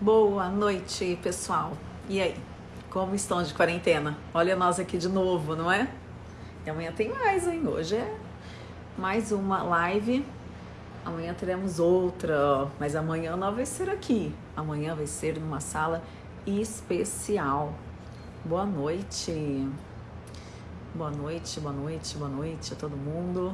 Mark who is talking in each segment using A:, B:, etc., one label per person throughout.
A: Boa noite, pessoal. E aí? Como estão de quarentena? Olha nós aqui de novo, não é? E amanhã tem mais, hein? Hoje é mais uma live. Amanhã teremos outra, mas amanhã não vai ser aqui. Amanhã vai ser numa sala especial. Boa noite. Boa noite, boa noite, boa noite a todo mundo.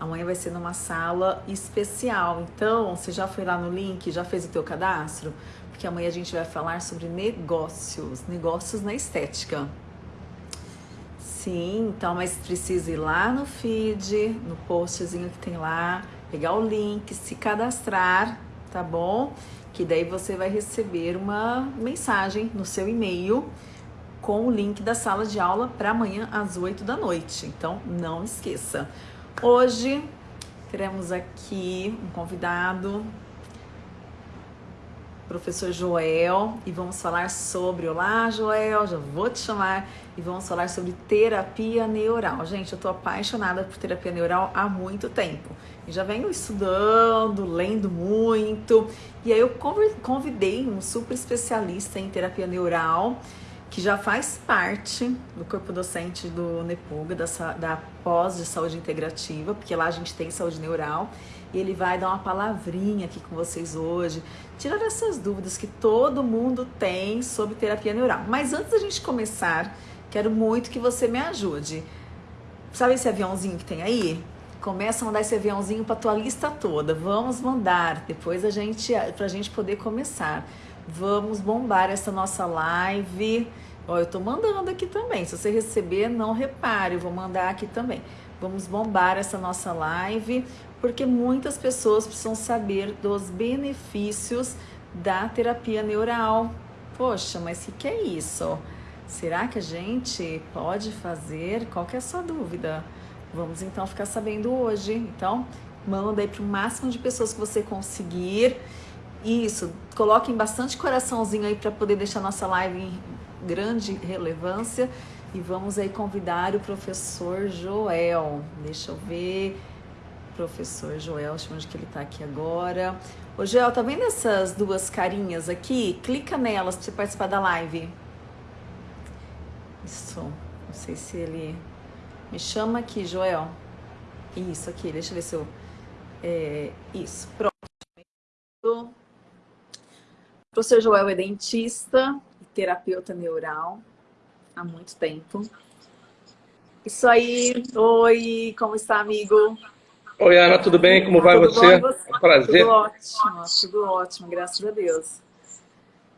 A: Amanhã vai ser numa sala especial. Então, você já foi lá no link, já fez o teu cadastro? Porque amanhã a gente vai falar sobre negócios, negócios na estética. Sim, então, mas precisa ir lá no feed, no postzinho que tem lá, pegar o link, se cadastrar, tá bom? Que daí você vai receber uma mensagem no seu e-mail com o link da sala de aula para amanhã às 8 da noite. Então, não esqueça. Hoje teremos aqui um convidado, professor Joel, e vamos falar sobre. Olá, Joel, já vou te chamar. E vamos falar sobre terapia neural. Gente, eu tô apaixonada por terapia neural há muito tempo. E já venho estudando, lendo muito. E aí eu convidei um super especialista em terapia neural que já faz parte do corpo docente do NEPUGA, da, da pós de saúde integrativa, porque lá a gente tem saúde neural, e ele vai dar uma palavrinha aqui com vocês hoje, tirar essas dúvidas que todo mundo tem sobre terapia neural. Mas antes da gente começar, quero muito que você me ajude. Sabe esse aviãozinho que tem aí? Começa a mandar esse aviãozinho para tua lista toda. Vamos mandar, depois a gente, pra gente poder começar. Vamos bombar essa nossa live. Ó, eu tô mandando aqui também. Se você receber, não repare, eu vou mandar aqui também. Vamos bombar essa nossa live, porque muitas pessoas precisam saber dos benefícios da terapia neural. Poxa, mas o que, que é isso? Será que a gente pode fazer? Qual que é a sua dúvida? Vamos então ficar sabendo hoje. Então, manda aí para o máximo de pessoas que você conseguir. Isso, coloquem bastante coraçãozinho aí para poder deixar nossa live em grande relevância. E vamos aí convidar o professor Joel. Deixa eu ver. Professor Joel, onde que ele está aqui agora. Ô Joel, tá vendo essas duas carinhas aqui? Clica nelas para você participar da live. Isso. Não sei se ele. Me chama aqui, Joel. Isso aqui, deixa eu ver se eu. É, isso, pronto. O professor Joel é dentista e terapeuta neural há muito tempo. Isso aí. Oi, como está, amigo?
B: Oi, Ana, tudo bem? Como vai
A: tudo
B: você?
A: você?
B: É um prazer.
A: Tudo ótimo, tudo ótimo, graças a Deus.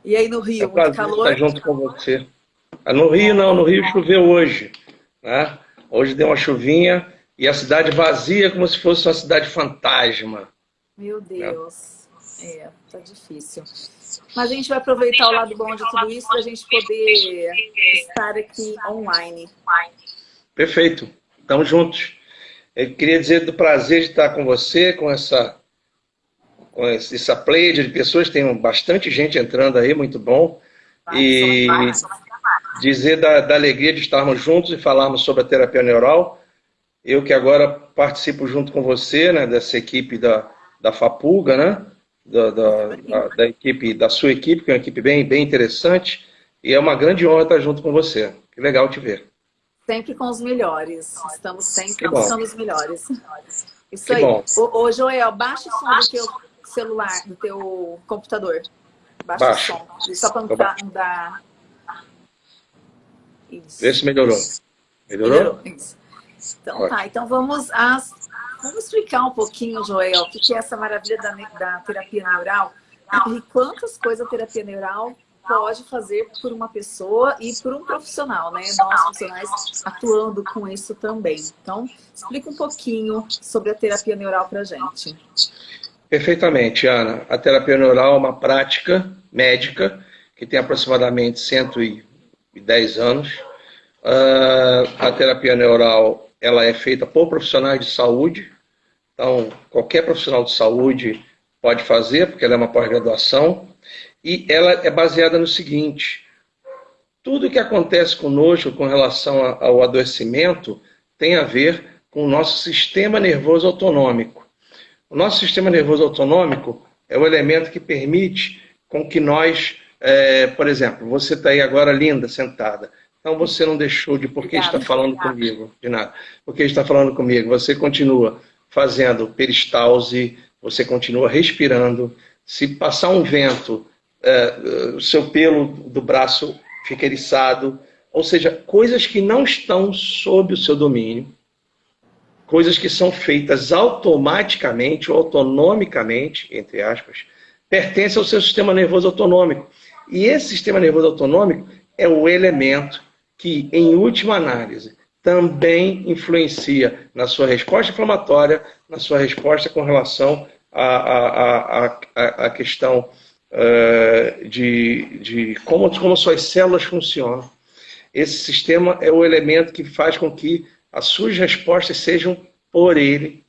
A: E aí no Rio,
B: é um prazer
A: calor?
B: estar junto com você. Ah, no Rio não, no Rio choveu hoje. Né? Hoje deu uma chuvinha e a cidade vazia como se fosse uma cidade fantasma.
A: Meu Deus, é, é tá difícil. Mas a gente vai aproveitar o lado bom de tudo isso para a gente poder estar aqui online.
B: Perfeito. Estamos juntos. Eu queria dizer do prazer de estar com você, com essa, com essa pleiade de pessoas. Tem bastante gente entrando aí, muito bom. E dizer da, da alegria de estarmos juntos e falarmos sobre a terapia neural. Eu que agora participo junto com você, né, dessa equipe da, da FAPUGA, né? Da, da, da, da, equipe, da sua equipe, que é uma equipe bem, bem interessante. E é uma grande honra estar junto com você. Que legal te ver.
A: Sempre com os melhores. Estamos sempre buscando os melhores. Isso
B: que
A: aí.
B: Bom.
A: Ô, ô, Joel, baixa o som do teu celular, do teu computador. Baixa o som. Só para não dar... Não dar... Isso.
B: Vê se melhorou. Melhorou?
A: Melhorou. Isso. Então tá, então vamos às Vamos explicar um pouquinho, Joel, o que é essa maravilha da, da terapia neural e quantas coisas a terapia neural pode fazer por uma pessoa e por um profissional, né? Nós profissionais atuando com isso também. Então, explica um pouquinho sobre a terapia neural para gente.
B: Perfeitamente, Ana. A terapia neural é uma prática médica que tem aproximadamente 110 anos. Uh, a terapia neural ela é feita por profissionais de saúde, então qualquer profissional de saúde pode fazer, porque ela é uma pós-graduação, e ela é baseada no seguinte, tudo que acontece conosco com relação ao adoecimento tem a ver com o nosso sistema nervoso autonômico. O nosso sistema nervoso autonômico é o elemento que permite com que nós, é, por exemplo, você está aí agora linda, sentada. Então você não deixou de porque está falando comigo, de nada. Porque está falando comigo, você continua fazendo peristalse, você continua respirando. Se passar um vento, é, o seu pelo do braço fica eriçado. Ou seja, coisas que não estão sob o seu domínio, coisas que são feitas automaticamente ou autonomicamente, entre aspas, pertencem ao seu sistema nervoso autonômico. E esse sistema nervoso autonômico é o elemento que, em última análise, também influencia na sua resposta inflamatória, na sua resposta com relação à, à, à, questão uh, de, de como, como suas células funcionam. Esse sistema é o elemento que faz com que as suas respostas sejam por ele,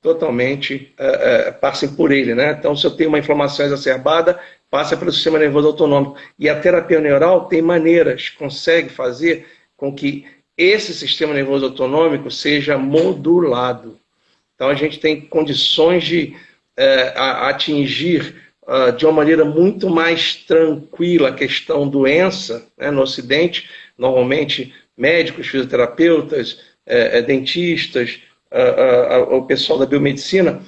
B: totalmente, uh, uh, passem por ele. Né? Então, se eu tenho uma inflamação exacerbada, passa pelo sistema nervoso autonômico. E a terapia neural tem maneiras, consegue fazer com que esse sistema nervoso autonômico seja modulado. Então a gente tem condições de é, atingir uh, de uma maneira muito mais tranquila a questão doença né, no Ocidente. Normalmente médicos, fisioterapeutas, é, é, dentistas, uh, uh, o pessoal da biomedicina,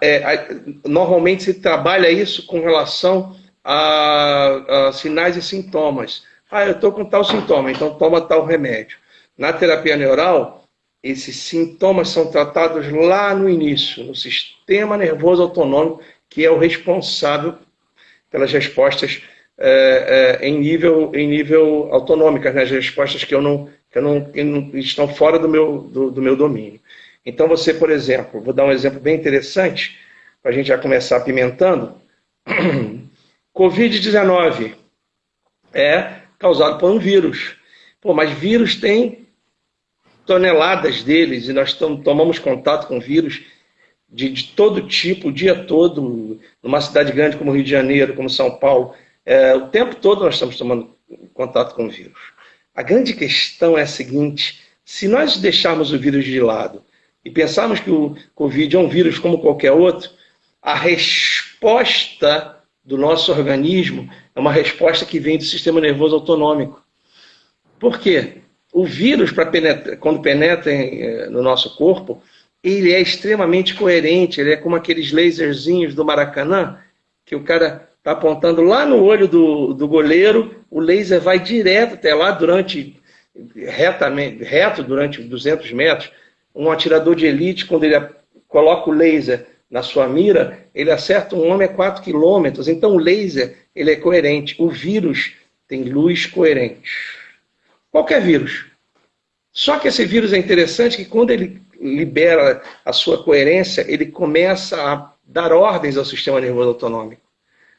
B: é, normalmente se trabalha isso com relação a, a sinais e sintomas. Ah, eu estou com tal sintoma, então toma tal remédio. Na terapia neural, esses sintomas são tratados lá no início, no sistema nervoso autonômico, que é o responsável pelas respostas é, é, em, nível, em nível autonômicas, né? as respostas que, eu não, que, eu não, que estão fora do meu, do, do meu domínio. Então, você, por exemplo, vou dar um exemplo bem interessante, para a gente já começar apimentando. Covid-19 é causado por um vírus. Pô, mas vírus tem toneladas deles e nós tomamos contato com vírus de, de, todo tipo, o dia todo, numa cidade grande como Rio de Janeiro, como São Paulo, é, o tempo todo nós estamos tomando contato com vírus. A grande questão é a seguinte: se nós deixarmos o vírus de lado e pensarmos que o Covid é um vírus como qualquer outro, a resposta do nosso organismo é uma resposta que vem do sistema nervoso autonômico. Por quê? O vírus, penetra, quando penetra eh, no nosso corpo, ele é extremamente coerente, ele é como aqueles laserzinhos do Maracanã, que o cara está apontando lá no olho do, do goleiro, o laser vai direto até lá durante retamente, reto durante 200 metros. Um atirador de elite, quando ele coloca o laser na sua mira, ele acerta um homem a 4 quilômetros. Então o laser ele é coerente. O vírus tem luz coerente. Qualquer vírus. Só que esse vírus é interessante que quando ele libera a sua coerência, ele começa a dar ordens ao sistema nervoso autonômico.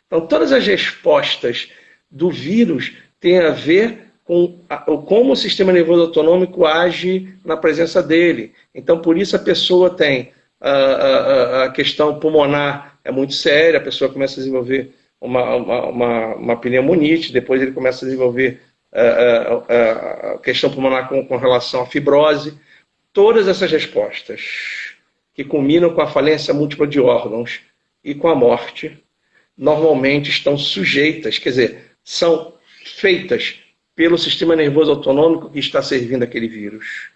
B: Então, todas as respostas do vírus têm a ver com a, como o sistema nervoso autonômico age na presença dele. Então, por isso a pessoa tem a, a, a questão pulmonar é muito séria, a pessoa começa a desenvolver uma, uma, uma, uma pneumonite, depois ele começa a desenvolver a, questão pulmonar com, com relação à fibrose, todas essas respostas que culminam com a falência múltipla de órgãos e com a morte, normalmente estão sujeitas, quer dizer, são feitas pelo sistema nervoso autonômico que está servindo aquele vírus.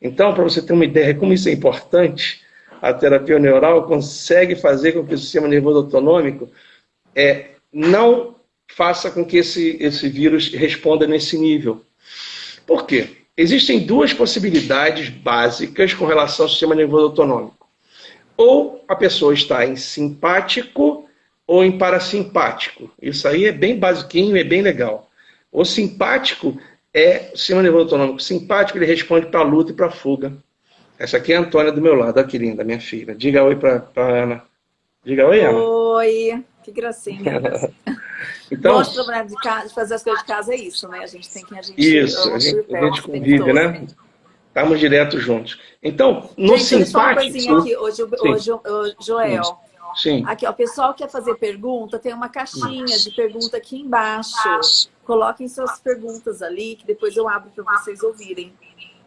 B: Então, para você ter uma ideia de como isso é importante, a terapia neural consegue fazer com que o sistema nervoso autonômico é, não faça com que esse, esse vírus responda nesse nível. Por quê? Existem duas possibilidades básicas com relação ao sistema nervoso autonômico. Ou a pessoa está em simpático ou em parasimpático. Isso aí é bem basiquinho, é bem legal. O simpático é o sistema nervoso autonômico. O simpático ele responde para a luta e para a fuga. Essa aqui é a Antônia do meu lado, aqui linda, minha filha. Diga oi para Ana. Diga oi, Ana.
A: Oi, que gracinha. Então, Nosso problema de, casa, de, fazer as coisas de casa é isso, né? A gente tem que a gente
B: Isso, a gente, a gente convive, né? Estamos direto juntos. Então, no
A: gente, simpático... Só uma coisinha aqui, hoje, hoje, hoje Joel.
B: Sim.
A: Aqui, ó, o pessoal quer fazer pergunta, tem uma caixinha de pergunta aqui embaixo. Coloquem suas perguntas ali, que depois eu abro para vocês ouvirem.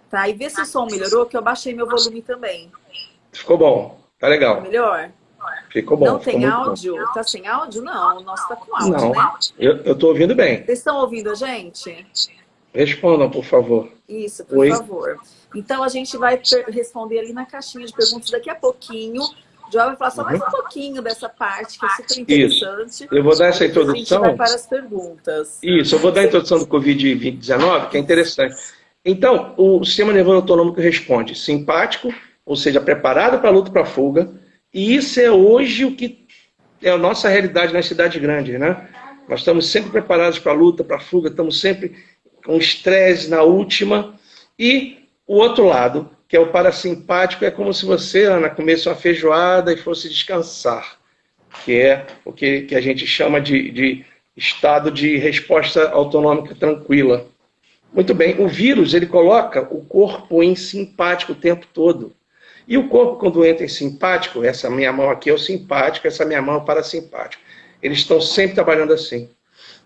A: Tá? E vê se o som melhorou, que eu baixei meu volume também.
B: Ficou bom, tá legal.
A: Melhor?
B: Ficou bom.
A: Não tem áudio? Bom. Tá sem áudio? Não, o nosso tá com áudio, Não. né?
B: Eu, eu tô ouvindo bem.
A: Vocês estão ouvindo a gente?
B: Respondam, por favor.
A: Isso, por Oi. favor. Então, a gente vai responder ali na caixinha de perguntas daqui a pouquinho. O João vai falar só mais um uhum. pouquinho dessa parte, que é super interessante.
B: Isso. Eu vou dar essa introdução.
A: A gente vai para as perguntas.
B: Isso, eu vou dar a introdução do Covid-19, que é interessante. Então, o sistema nervoso autonômico responde simpático, ou seja, preparado para a luta para a fuga, e isso é hoje o que é a nossa realidade nas cidades grandes, né? Nós estamos sempre preparados para a luta, para a fuga, estamos sempre com estresse na última. E o outro lado, que é o parasimpático, é como se você, Ana, comesse uma feijoada e fosse descansar, que é o que, que a gente chama de, de estado de resposta autonômica tranquila. Muito bem, o vírus ele coloca o corpo em simpático o tempo todo. E o corpo, quando entra em simpático, essa minha mão aqui é o simpático, essa minha mão é o parasimpático. Eles estão sempre trabalhando assim.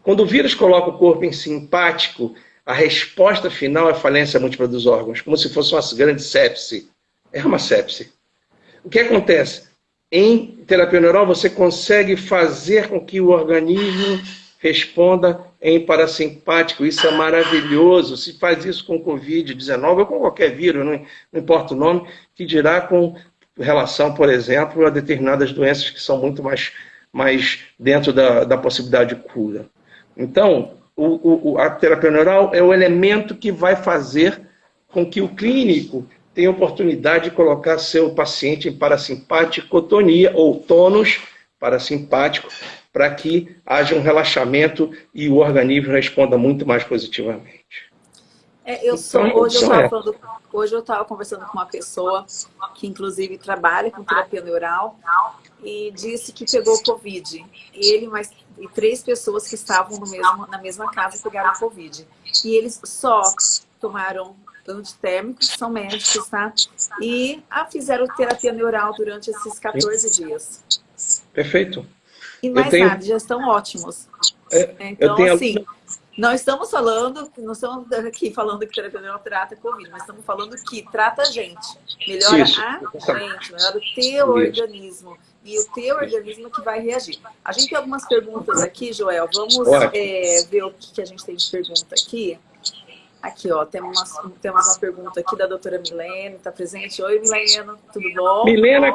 B: Quando o vírus coloca o corpo em simpático, a resposta final é falência múltipla dos órgãos, como se fosse uma grande sepse. É uma sepse. O que acontece? Em terapia neural, você consegue fazer com que o organismo responda em parasimpático. Isso é maravilhoso. Se faz isso com Covid-19 ou com qualquer vírus, não, importa o nome, que dirá com relação, por exemplo, a determinadas doenças que são muito mais, mais dentro da, da possibilidade de cura. Então, o, o, a terapia neural é o elemento que vai fazer com que o clínico tenha oportunidade de colocar seu paciente em parasimpaticotonia ou tônus parasimpático para que haja um relaxamento e o organismo responda muito mais positivamente.
A: É, eu sou, então, hoje, eu é. falando, hoje eu estava conversando com uma pessoa que inclusive trabalha com terapia neural e disse que pegou Covid. Ele mais e três pessoas que estavam mesmo, na mesma casa pegaram Covid. E eles só tomaram antitérmicos, são médicos, tá? E ah, fizeram terapia neural durante esses 14 dias.
B: Perfeito.
A: E mais tenho... nada, já estão ótimos. É, então, tenho... assim, não estamos falando, não estamos aqui falando que terapia neural trata Covid, mas estamos falando que trata a gente. Melhora Isso. a gente, melhora o teu Isso. organismo. E o teu organismo que vai reagir. A gente tem algumas perguntas aqui, Joel. Vamos é, ver o que a gente tem de pergunta aqui. Aqui, ó, temos uma, temos uma pergunta aqui da doutora Milene, está presente. Oi, Milena, tudo bom?
B: Milena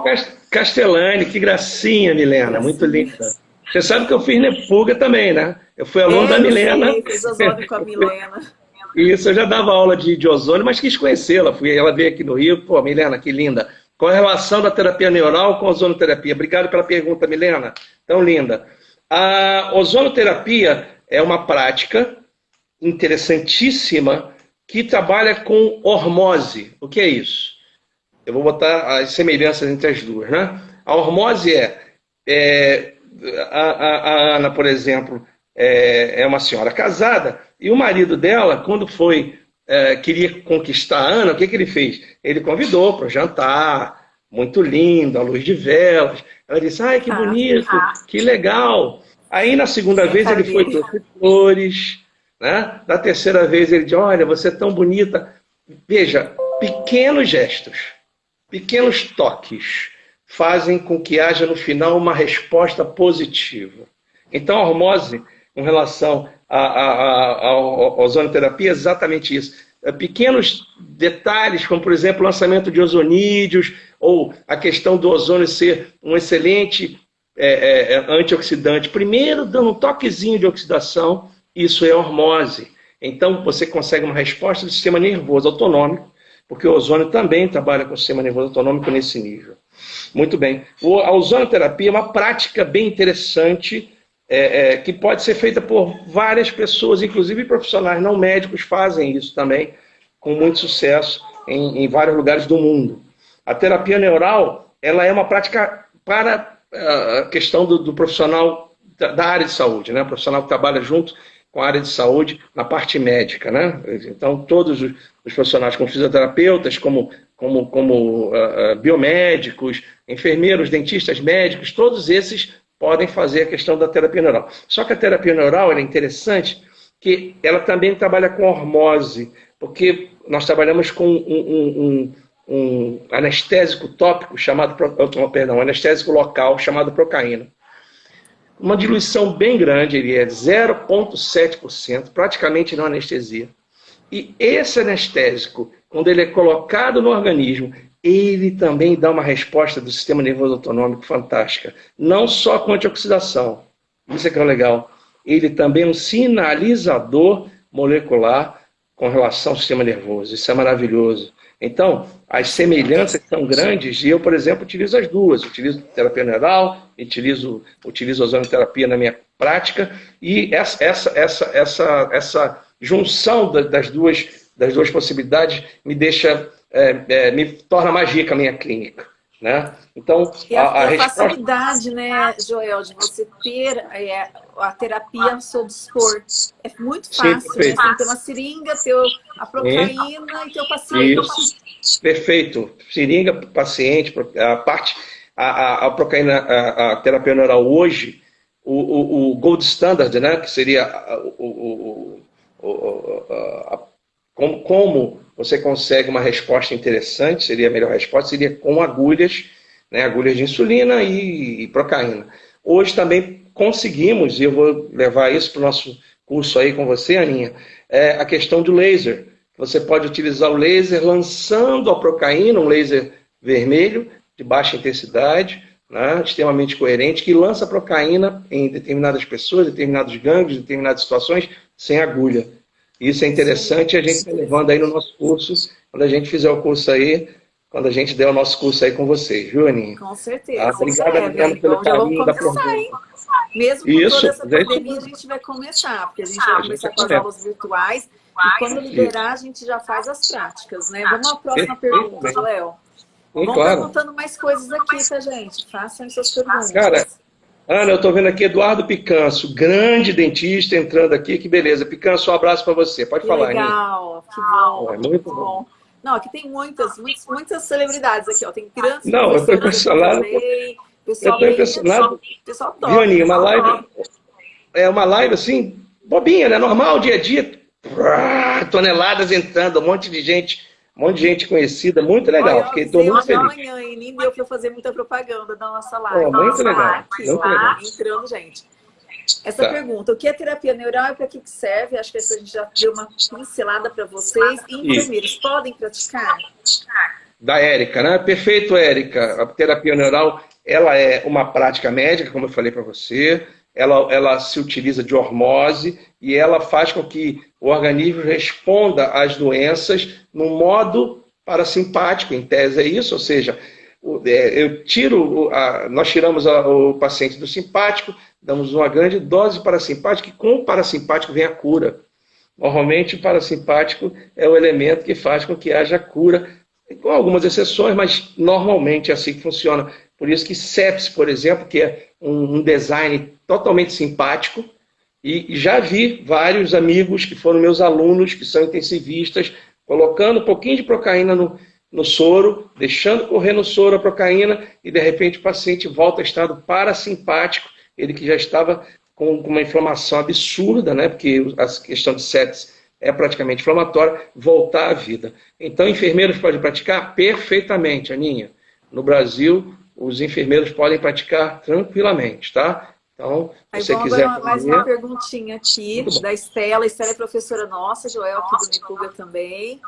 B: Castellani, que gracinha, Milena, muito linda. Você sabe que eu fiz Nefuga também, né? Eu fui aluno é, da Milena. Sim,
A: fiz ozônio com a Milena.
B: Isso, eu já dava aula de, de ozônio, mas quis conhecê-la. Fui, ela veio aqui no Rio. Pô, Milena, que linda. Qual a relação da terapia neural com a ozonoterapia? Obrigado pela pergunta, Milena. Tão linda. A ozonoterapia é uma prática interessantíssima que trabalha com hormose. O que é isso? Eu vou botar as semelhanças entre as duas. Né? A hormose é, é a, a, a, Ana, por exemplo, é, é, uma senhora casada e o marido dela, quando foi é, queria conquistar a Ana, o que, que ele fez? Ele convidou para jantar, muito lindo, à luz de velas. Ela disse, ai, que ah, bonito, que legal. Aí, na segunda vez, ele foi trouxe flores, né? Da terceira vez ele diz, olha, você é tão bonita. Veja, pequenos gestos, pequenos toques fazem com que haja no final uma resposta positiva. Então a hormose, com relação à ozonoterapia, é exatamente isso. É, pequenos detalhes, como por exemplo o lançamento de ozonídeos, ou a questão do ozônio ser um excelente é, é, antioxidante. Primeiro, dando um toquezinho de oxidação, isso é hormose. Então, você consegue uma resposta do sistema nervoso autonômico, porque o ozônio também trabalha com o sistema nervoso autonômico nesse nível. Muito bem. A ozonoterapia é uma prática bem interessante, é, é, que pode ser feita por várias pessoas, inclusive profissionais não médicos fazem isso também, com muito sucesso em, em vários lugares do mundo. A terapia neural ela é uma prática para ah, a questão do, do profissional da, área de saúde, né? O profissional que trabalha junto com a área de saúde na parte médica, né? Então, todos os, os profissionais, como fisioterapeutas, como, como, como uh, biomédicos, enfermeiros, dentistas, médicos, todos esses podem fazer a questão da terapia neural. Só que a terapia neural é interessante que ela também trabalha com hormose, porque nós trabalhamos com um, um, um anestésico tópico chamado, perdão, um anestésico local chamado procaína. Uma diluição bem grande, ele é 0,7%, praticamente não anestesia. E esse anestésico, quando ele é colocado no organismo, ele também dá uma resposta do sistema nervoso autonômico fantástica. Não só com antioxidação, isso é que é legal. Ele também é um sinalizador molecular com relação ao sistema nervoso. Isso é maravilhoso. Então, as semelhanças são grandes e eu, por exemplo, utilizo as duas. Utilizo terapia neural, utilizo, utilizo ozonoterapia na minha prática e essa, essa, essa, essa, essa junção das duas, das duas possibilidades me deixa é, é, me torna mais rica a minha clínica. Né?
A: Então, e a, a, a resposta... facilidade, né, Joel, de você ter é, a terapia sob dispor. É muito fácil, Sim, né? Você tem uma seringa, ter a procaína e ter o paciente.
B: Isso. Perfeito. Seringa, paciente, a parte, a, a, a procaína, a, terapia neural hoje, o, o, o, gold standard, né, que seria o, o a, como, como você consegue uma resposta interessante, seria a melhor resposta, seria com agulhas, né, agulhas de insulina e, e procaína. Hoje também conseguimos, e eu vou levar isso para o nosso curso aí com você, Aninha, é a questão do laser. Você pode utilizar o laser lançando a procaína, um laser vermelho, de baixa intensidade, né, extremamente coerente, que lança procaína em determinadas pessoas, determinados gangues, determinadas situações, sem agulha. Isso é interessante, a gente está levando aí no nosso curso, quando a gente fizer o curso aí, quando a gente der o nosso curso aí com vocês, viu, Aninha?
A: Com certeza. Ah, obrigada, é, pelo então, carinho da pergunta. Mesmo com Isso, toda essa pandemia, a gente vai começar, porque a gente vai começar com as aulas virtuais, e quando liberar, a gente já faz as práticas, né? Vamos à próxima pergunta, Joel. Vamos claro. perguntando mais coisas aqui pra gente. Façam suas perguntas.
B: Cara, Ana, eu estou vendo aqui Eduardo Picanço, grande dentista entrando aqui, que beleza. Picanço, um abraço para você. Pode
A: que
B: falar,
A: Legal, que bom. É muito bom. bom. Não, aqui tem muitas, muitas, muitas celebridades aqui, ó. Tem grandes.
B: Não, eu estou impressionado. Pessoal eu estou impressionado. Pessoal top. Viu, uma live. É uma live assim, bobinha, né? Normal, dia a dia. Toneladas entrando, um monte de gente um monte de gente conhecida, muito legal. Olha, Fiquei, tô muito feliz.
A: Amanhã, e nem deu para fazer muita propaganda da nossa live.
B: Oh, muito legal. muito
A: lá, legal. entrando, gente. Essa tá. pergunta, o que é terapia neural e para que serve? Acho que essa a gente já deu uma pincelada para vocês. E enfermeiros, Isso. podem praticar?
B: Da Érica, né? Perfeito, Érica. A terapia neural, ela é uma prática médica, como eu falei para você. Ela, ela se utiliza de hormose e ela faz com que o organismo responda às doenças no modo parasimpático, em tese é isso, ou seja, é, eu tiro, nós tiramos o paciente do simpático, damos uma grande dose parasimpática e com o parasimpático vem a cura. Normalmente o parasimpático é o elemento que faz com que haja cura, com algumas exceções, mas normalmente é assim que funciona. Por isso que sepsis, por exemplo, que é um design totalmente simpático, e já vi vários amigos que foram meus alunos, que são intensivistas, colocando um pouquinho de procaína no, no soro, deixando correr no soro a procaína, e de repente o paciente volta a estado parasimpático, ele que já estava com, com uma inflamação absurda, né, porque a questão de sepsis é praticamente inflamatória, voltar à vida. Então, enfermeiros podem praticar perfeitamente, Aninha. No Brasil, os enfermeiros podem praticar tranquilamente, tá? Então, se você quiser...
A: Agora, mais uma perguntinha aqui da Estela. Estela é professora nossa, Joel aqui do Nipuga também.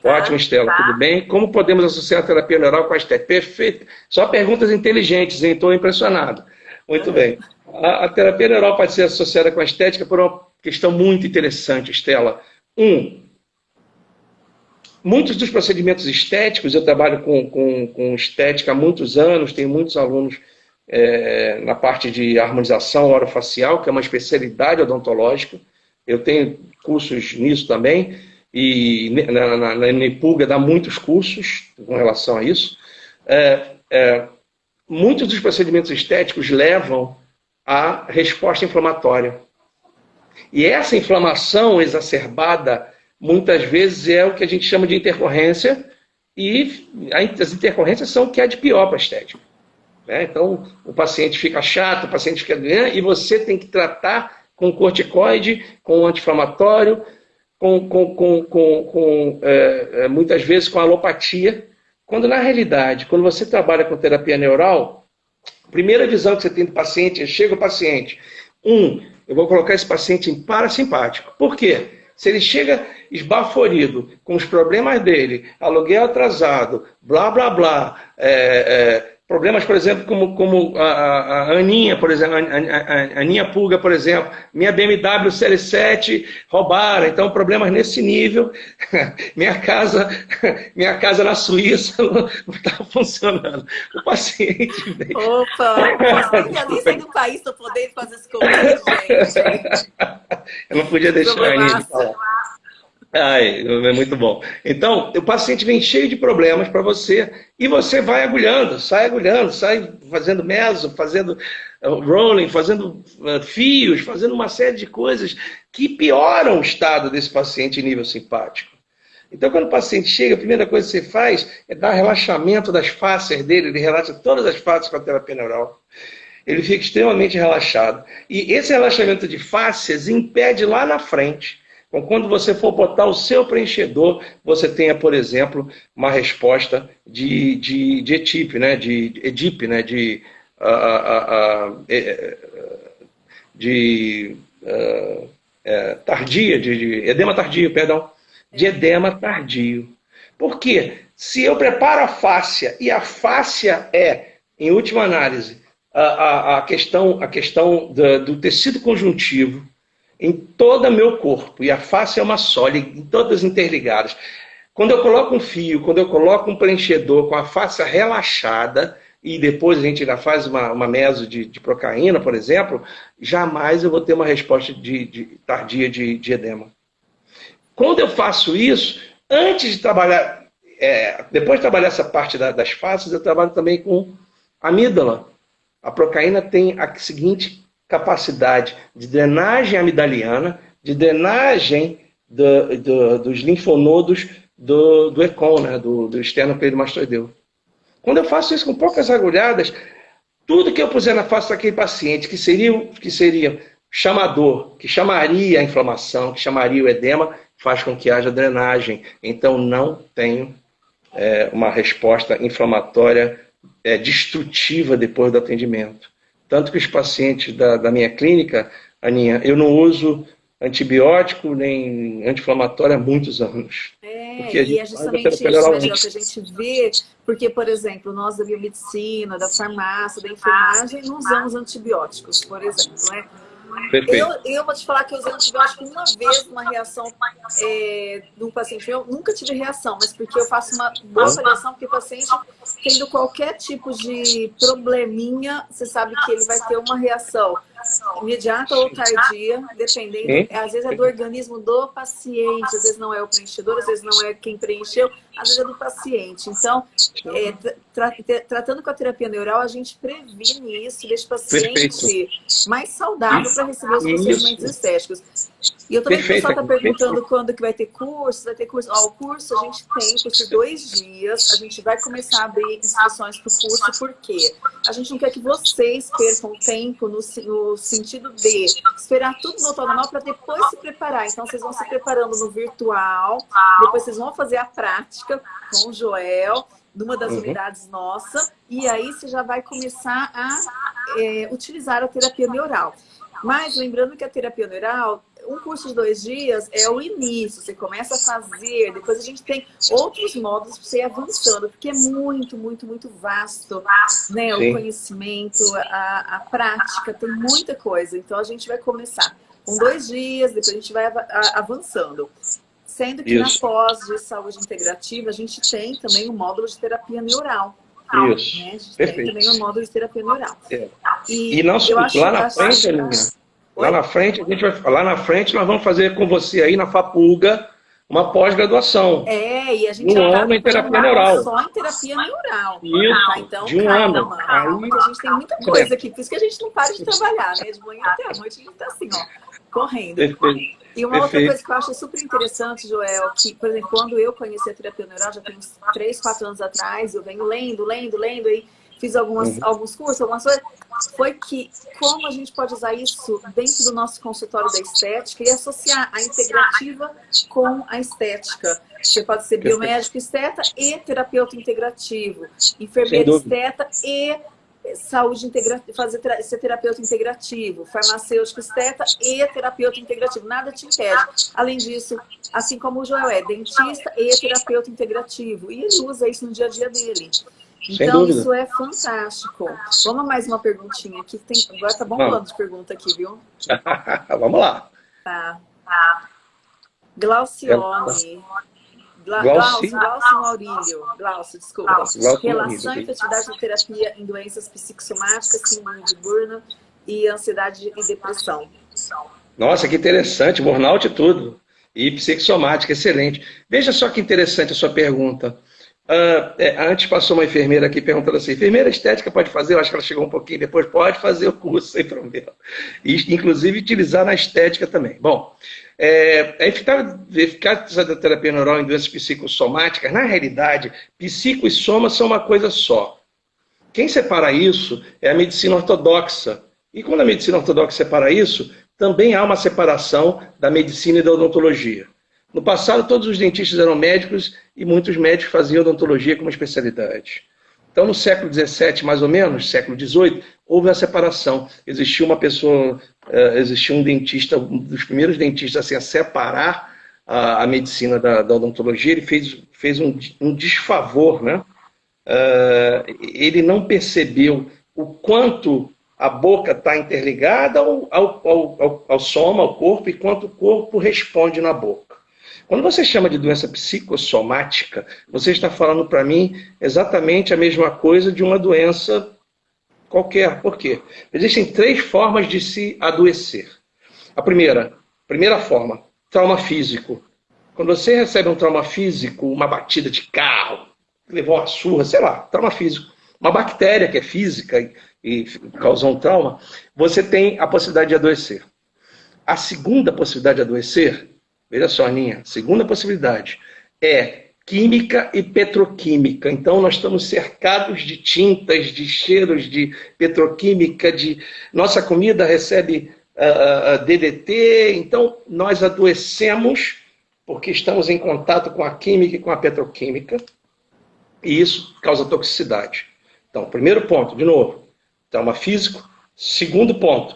B: Tá? Ótimo, Estela, tá. tudo bem? Como podemos associar a terapia neural com a estética? Perfeito. Só perguntas inteligentes, hein? Estou impressionado. Muito é. bem. A, a, terapia neural pode ser associada com a estética por uma questão muito interessante, Estela. Um, muitos dos procedimentos estéticos, eu trabalho com, com, com estética há muitos anos, tenho muitos alunos é, na parte de harmonização orofacial, que é uma especialidade odontológica. Eu tenho cursos nisso também, e na, na, na dá muitos cursos com relação a isso. É, é, muitos dos procedimentos estéticos levam à resposta inflamatória. E essa inflamação exacerbada, muitas vezes, é o que a gente chama de intercorrência, e as intercorrências são o que é de pior para a estética. Né? Então, o paciente fica chato, o paciente fica doente, e você tem que tratar com corticoide, com anti-inflamatório, com, com, com, com, é, é, muitas vezes com alopatia, Quando na realidade, quando você trabalha com terapia neural, a primeira visão que você tem do paciente é, chega o paciente, um, eu vou colocar esse paciente em parasimpático. Por quê? Se ele chega esbaforido com os problemas dele, aluguel atrasado, blá, blá, blá, é, é, Problemas, por exemplo, como, como a, a, a Aninha, por exemplo, a, Aninha Pulga, por exemplo, minha BMW CL7 roubaram, então problemas nesse nível. minha casa, minha casa na Suíça não está funcionando. O paciente
A: vem. Opa, eu nem sair do país para poder fazer esse convite, gente.
B: Eu não podia deixar a Aninha de falar. Ai, é muito bom. Então, o paciente vem cheio de problemas para você e você vai agulhando, sai agulhando, sai fazendo meso, fazendo uh, rolling, fazendo uh, fios, fazendo uma série de coisas que pioram o estado desse paciente em nível simpático. Então, quando o paciente chega, a primeira coisa que você faz é dar relaxamento das fáscias dele, ele relaxa todas as fáscias com a terapia neural. Ele fica extremamente relaxado. E esse relaxamento de fáscias impede lá na frente então, quando você for botar o seu preenchedor, você tenha, por exemplo, uma resposta de, de, de ETIP, né? de EDIP, né? de, uh, de é, tardia, de, de, edema tardio, perdão, de edema tardio. Por quê? Se eu preparo a fáscia, e a fáscia é, em última análise, a, a, a questão, a questão do, do tecido conjuntivo, em todo o meu corpo, e a face é uma só, todas interligadas. Quando eu coloco um fio, quando eu coloco um preenchedor com a face relaxada, e depois a gente ainda faz uma, uma meso de, de procaína, por exemplo, jamais eu vou ter uma resposta de, de tardia de, de, edema. Quando eu faço isso, antes de trabalhar, é, depois de trabalhar essa parte da, das faces, eu trabalho também com amígdala. A procaína tem a seguinte capacidade de drenagem amidaliana, de drenagem do, do, dos linfonodos do, do ECON, né, do, do externo pleidomastoideu. Quando eu faço isso com poucas agulhadas, tudo que eu puser na face daquele paciente, que seria, que seria chamador, que chamaria a inflamação, que chamaria o edema, faz com que haja drenagem. Então, não tenho é, uma resposta inflamatória é, destrutiva depois do atendimento. Tanto que os pacientes da, da minha clínica, Aninha, eu não uso antibiótico nem anti-inflamatório há muitos anos.
A: É, porque a e é justamente isso, né, que a gente vê, porque, por exemplo, nós da biomedicina, da farmácia, da enfermagem, não usamos antibióticos, por exemplo, né? Eu, eu vou te falar que eu usei antibiótico uma vez, uma reação é, um paciente meu. Nunca tive reação, mas porque eu faço uma boa avaliação, porque o paciente, tendo qualquer tipo de probleminha, você sabe que ele vai ter uma reação imediata ou tardia, dependendo, às vezes é do organismo do paciente, às vezes não é o preenchedor, às vezes não é quem preencheu, às vezes é do paciente. Então, é, tra tratando com a terapia neural, a gente previne isso, deixa o paciente Perfeito. mais saudável para receber os procedimentos estéticos. E eu também o pessoal está perguntando quando que vai ter curso, vai ter curso. Ó, o curso a gente tem por dois dias, a gente vai começar a abrir inscrições para o curso, por quê? A gente não quer que vocês percam tempo no, no sentido de esperar tudo voltar ao normal para depois se preparar. Então, vocês vão se preparando no virtual, depois vocês vão fazer a prática com o Joel, numa das uhum. unidades nossa, e aí você já vai começar a é, utilizar a terapia neural. Mas lembrando que a terapia neural, um curso de dois dias é o início, você começa a fazer, depois a gente tem outros modos para você ir avançando, porque é muito, muito, muito vasto né? o conhecimento, a, a prática, tem muita coisa. Então a gente vai começar com dois dias, depois a gente vai avançando. Sendo que Isso. na pós de saúde integrativa, a gente tem também o um módulo de terapia neural.
B: Isso.
A: Né? A gente Perfeito. tem também o um módulo de terapia neural.
B: É. E, e não, lá na frente, Alinha, lá na frente, a gente vai lá na frente nós vamos fazer com você aí na Fapuga uma pós-graduação.
A: É, e a gente
B: um já ano em terapia neural.
A: Só em terapia neural.
B: Isso, tá? então, de um calma, ano.
A: Aí, a gente tem muita coisa aqui, por isso que a gente não para de trabalhar, né? De manhã até a noite a gente tá assim, ó, correndo. Perfeito. E uma Perfeito. outra coisa que eu acho super interessante, Joel, que, por exemplo, quando eu conheci a terapia neural, já tem uns 3, 4 anos atrás, eu venho lendo, lendo, lendo, aí fiz algumas, uhum. alguns cursos, algumas coisas. foi que como a gente pode usar isso dentro do nosso consultório da estética e associar a integrativa com a estética. Você pode ser biomédico esteta e terapeuta integrativo, enfermeiro esteta e saúde integrativa, fazer ser terapeuta integrativo, farmacêutico esteta e terapeuta integrativo, nada te impede. Além disso, assim como o Joel é dentista e terapeuta integrativo, e ele usa isso no dia a dia dele. Então, isso é fantástico. Vamos mais uma perguntinha aqui. Tem... Agora tá bombando de pergunta aqui, viu?
B: Vamos lá.
A: Tá. Glaucione. Glaucio, Glaucio Maurílio. Glaucio, desculpa. Glaucio Relação e efetividade da terapia em doenças psicossomáticas, síndrome de Burnout e ansiedade e depressão.
B: Nossa, que interessante. Burnout e tudo. E psicossomática, excelente. Veja só que interessante a sua pergunta. Uh, é, antes passou uma enfermeira aqui perguntando assim, enfermeira estética pode fazer? Eu acho que ela chegou um pouquinho depois, pode fazer o curso sem problema. E, inclusive utilizar na estética também. Bom, é, a eficácia da terapia neural em doenças psicossomáticas, na realidade, psico e soma são uma coisa só. Quem separa isso é a medicina ortodoxa. E quando a medicina ortodoxa separa isso, também há uma separação da medicina e da odontologia. No passado, todos os dentistas eram médicos e muitos médicos faziam odontologia como especialidade. Então, no século XVII, mais ou menos, século XVIII, houve a separação. Existia uma pessoa, uh, existia um dentista, um dos primeiros dentistas assim, a separar a, a medicina da, da, odontologia. Ele fez, fez um, um desfavor, né? Uh, ele não percebeu o quanto a boca está interligada ao, ao, ao, ao, soma, ao corpo, e quanto o corpo responde na boca. Quando você chama de doença psicossomática, você está falando para mim exatamente a mesma coisa de uma doença qualquer. Por quê? Existem três formas de se adoecer. A primeira, primeira forma, trauma físico. Quando você recebe um trauma físico, uma batida de carro, levou uma surra, sei lá, trauma físico, uma bactéria que é física e, e causou um trauma, você tem a possibilidade de adoecer. A segunda possibilidade de adoecer Veja só, Aninha. Segunda possibilidade é química e petroquímica. Então, nós estamos cercados de tintas, de cheiros, de petroquímica, de nossa comida recebe uh, ah, uh, ah, DDT. Então, nós adoecemos porque estamos em contato com a química e com a petroquímica. E isso causa toxicidade. Então, primeiro ponto, de novo, trauma físico. Segundo ponto,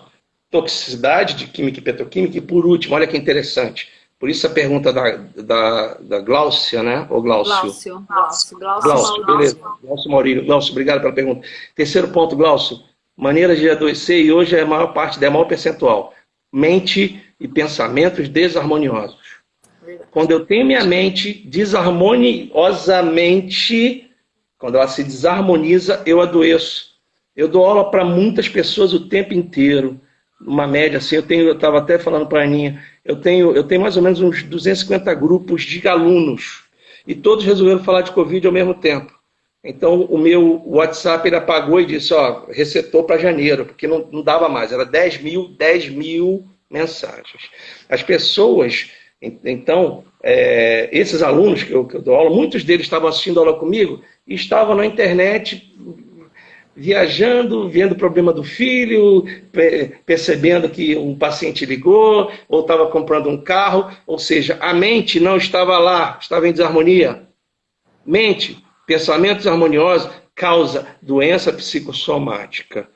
B: toxicidade de química e petroquímica. E por último, olha que interessante, por isso a pergunta da, da, da Gláucia, né? Ou Glaucio?
A: Glaucio, Glaucio,
B: Glaucio, Glaucio beleza. Glaucio Maurílio. Glaucio, obrigado pela pergunta. Terceiro ponto, Glaucio. Maneiras de adoecer, e hoje é a maior parte, é maior percentual. Mente e pensamentos desarmoniosos. Verdade. Quando eu tenho minha mente desarmoniosamente, quando ela se desarmoniza, eu adoeço. Eu dou aula para muitas pessoas o tempo inteiro. Uma média assim, eu tenho, eu estava até falando para a Aninha, eu tenho, eu tenho mais ou menos uns 250 grupos de alunos e todos resolveram falar de Covid ao mesmo tempo. Então, o meu WhatsApp ele apagou e disse, ó, resetou para janeiro, porque não, não dava mais, era 10 mil, 10 mil mensagens. As pessoas, então, é, esses alunos que eu, que eu dou aula, muitos deles estavam assistindo aula comigo e estavam na internet viajando, vendo o problema do filho, percebendo que um paciente ligou, ou estava comprando um carro, ou seja, a mente não estava lá, estava em desarmonia. Mente, pensamentos harmoniosos, causa doença psicossomática.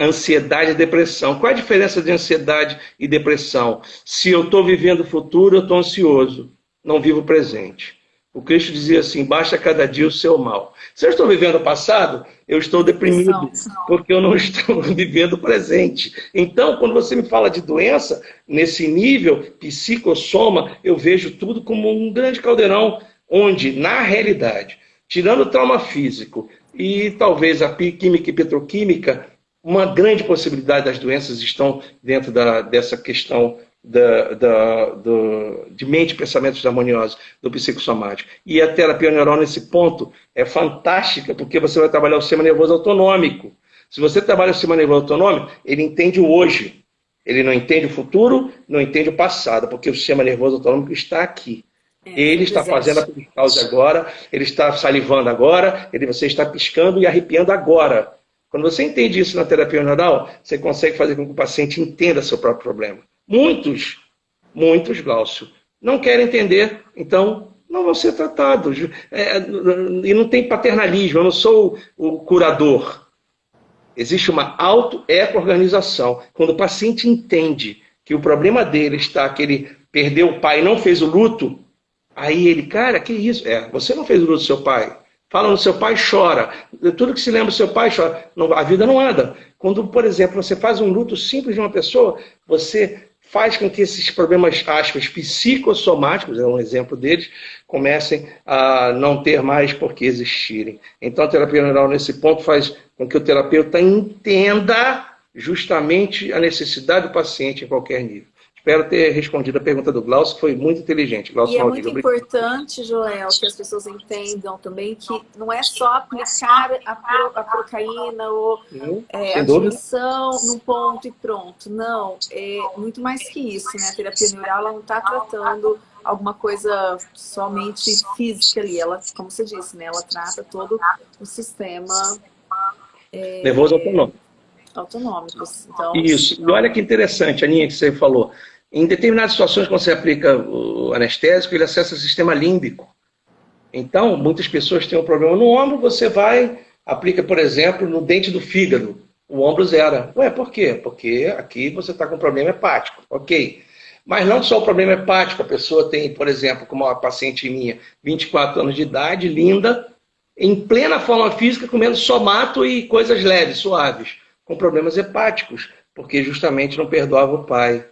B: Ansiedade e depressão. Qual é a diferença de ansiedade e depressão? Se eu estou vivendo o futuro, eu estou ansioso, não vivo o presente. O Cristo dizia assim: baixa cada dia o seu mal. Se eu estou vivendo o passado, eu estou deprimido, porque eu não estou vivendo o presente. Então, quando você me fala de doença, nesse nível psicossoma, eu vejo tudo como um grande caldeirão, onde, na realidade, tirando o trauma físico e talvez a química e petroquímica, uma grande possibilidade das doenças estão dentro da, dessa questão da, da, do, de mente e pensamentos harmoniosos do psicossomático. E a terapia neural, nesse ponto, é fantástica, porque você vai trabalhar o sistema nervoso autonômico. Se você trabalha o sistema nervoso autonômico, ele entende o hoje. Ele não entende o futuro, não entende o passado, porque o sistema nervoso autonômico está aqui. É, ele está fazendo a causa agora, ele está salivando agora, ele, você está piscando e arrepiando agora. Quando você entende isso na terapia neural, você consegue fazer com que o paciente entenda seu próprio problema. Muitos, muitos, Glaucio, não querem entender, então não vão ser tratados. É, e não tem paternalismo, eu não sou o curador. Existe uma auto-eco-organização. Quando o paciente entende que o problema dele está que ele perdeu o pai e não fez o luto, aí ele, cara, que isso? É, você não fez o luto do seu pai. Fala no seu pai, chora. Tudo que se lembra do seu pai, chora. Não, a vida não anda. Quando, por exemplo, você faz um luto simples de uma pessoa, você faz com que esses problemas, aspas, psicossomáticos, é um exemplo deles, comecem a não ter mais por que existirem. Então, a terapia neural, nesse ponto, faz com que o terapeuta entenda justamente a necessidade do paciente em qualquer nível. Espero ter respondido a pergunta do Glaucio, que foi muito inteligente. Glaucio
A: e é muito importante, Joel, que as pessoas entendam também que não é só aplicar a, pro, a procaína ou é, a dimensão num ponto e pronto. Não, é muito mais que isso. Né? A terapia neural ela não está tratando alguma coisa somente física ali. Ela, como você disse, né? ela trata todo o sistema...
B: É, Nervoso autonômico
A: autonômicos. Então,
B: Isso. E olha que interessante, Aninha, que você falou. Em determinadas situações, quando você aplica o anestésico, ele acessa o sistema límbico. Então, muitas pessoas têm um problema no ombro, você vai, aplica, por exemplo, no dente do fígado. O ombro zera. Ué, por quê? Porque aqui você está com um problema hepático. Ok. Mas não só o problema hepático, a pessoa tem, por exemplo, como uma paciente minha, 24 anos de idade, linda, em plena forma física, comendo somato e coisas leves, suaves, com problemas hepáticos, porque justamente não perdoava o pai.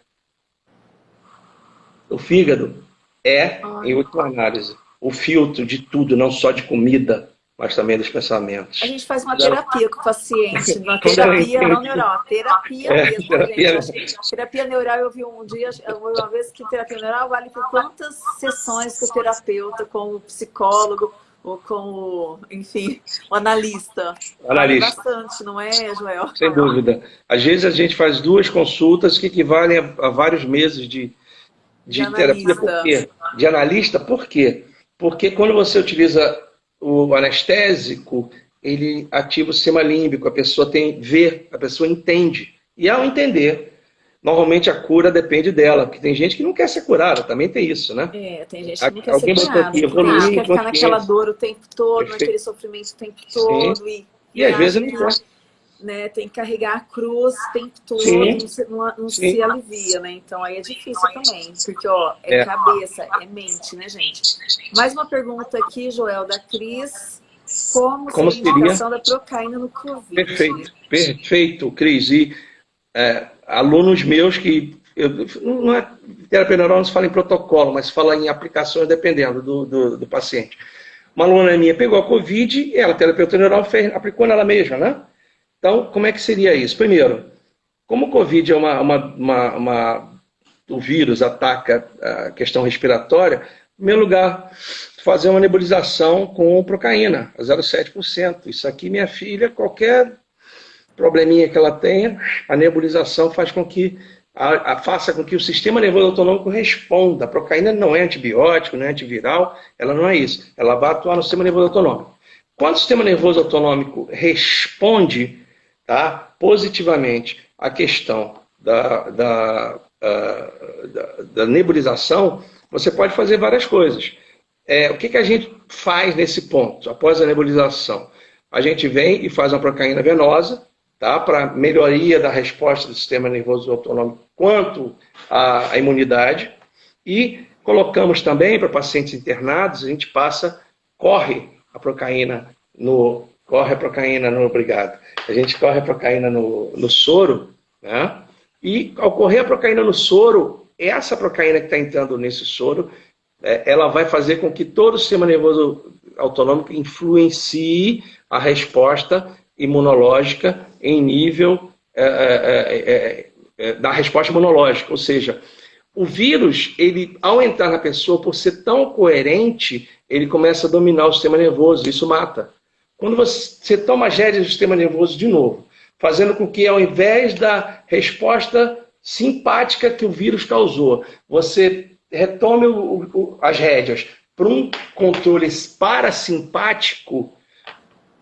B: O fígado é, em última análise, o filtro de tudo, não só de comida, mas também dos pensamentos.
A: A gente faz uma terapia com o paciente, uma terapia não neural, terapia é, mesmo, terapia... gente. Terapia neural, eu vi um dia, uma vez que terapia neural vale por quantas sessões com o terapeuta, com o psicólogo, ou com o, enfim, o analista.
B: Analista.
A: Vale bastante, não é, Joel?
B: Sem dúvida. Às vezes a gente faz duas consultas que equivalem a, a vários meses de, de, de terapia. Por quê? De analista, por quê? Porque quando você utiliza o anestésico, ele ativa o sistema límbico, a pessoa tem vê, a pessoa entende. E ao entender, normalmente a cura depende dela, porque tem gente que não quer ser curada, também tem isso, né?
A: É, tem gente que não quer Alguém ser curada, aqui, evoluir, quer ficar naquela dor o tempo todo, Perfeito. naquele sofrimento o tempo todo. E,
B: e, e às vezes não quer
A: né, tem que carregar a cruz o tempo todo, Sim. não, se, não, não se alivia, né? Então aí é difícil também, porque ó, é, é, cabeça, é mente, né, gente? Mais uma pergunta aqui, Joel, da Cris. Como, Como seria a indicação da procaína no Covid?
B: Perfeito, perfeito, Cris. E é, alunos meus que eu, não é terapia neural não se fala em protocolo, mas se fala em aplicações dependendo do, do, do paciente. Uma aluna minha pegou a Covid, ela, terapeuta neural, fez, aplicou nela mesma, né? Então, como é que seria isso? Primeiro, como o Covid é uma, uma, uma, uma o vírus ataca a questão respiratória, em primeiro lugar, fazer uma nebulização com procaína, a 0,7%. Isso aqui, minha filha, qualquer probleminha que ela tenha, a nebulização faz com que a, a, faça com que o sistema nervoso autonômico responda. A procaína não é antibiótico, não é antiviral, ela não é isso. Ela vai atuar no sistema nervoso autonômico. Quando o sistema nervoso autonômico responde tá, positivamente à questão da, da, uh, da, da, nebulização, você pode fazer várias coisas. É, o que, que a gente faz nesse ponto, após a nebulização? A gente vem e faz uma procaína venosa, tá, para melhoria da resposta do sistema nervoso autonômico quanto à, à imunidade, e colocamos também para pacientes internados, a gente passa, corre a procaína no, corre a procaína no, obrigado, a gente corre a procaína no, no soro, né? E ao correr a procaína no soro, essa procaína que está entrando nesse soro, é, ela vai fazer com que todo o sistema nervoso autonômico influencie a resposta imunológica em nível é é, é, é, é, da resposta imunológica. Ou seja, o vírus, ele, ao entrar na pessoa, por ser tão coerente, ele começa a dominar o sistema nervoso, isso mata. Quando você toma as rédeas do sistema nervoso de novo, fazendo com que, ao invés da resposta simpática que o vírus causou, você retome o, o, as rédeas para um controle parasimpático,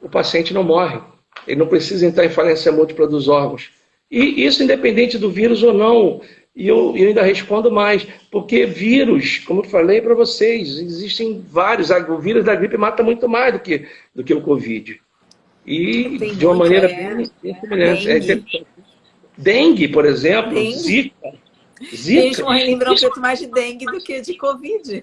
B: o paciente não morre. ele não precisa entrar em falência múltipla dos órgãos. E isso independente do vírus ou não. E eu, eu ainda respondo mais, porque vírus, como eu falei para vocês, existem vários. O vírus da gripe mata muito mais do que, do que o Covid. E Tem de uma maneira é, bem, bem semelhante. É dengue. É, dengue, por exemplo, dengue. Zika.
A: Zika. Gente, lembram muito mais de dengue do que de Covid.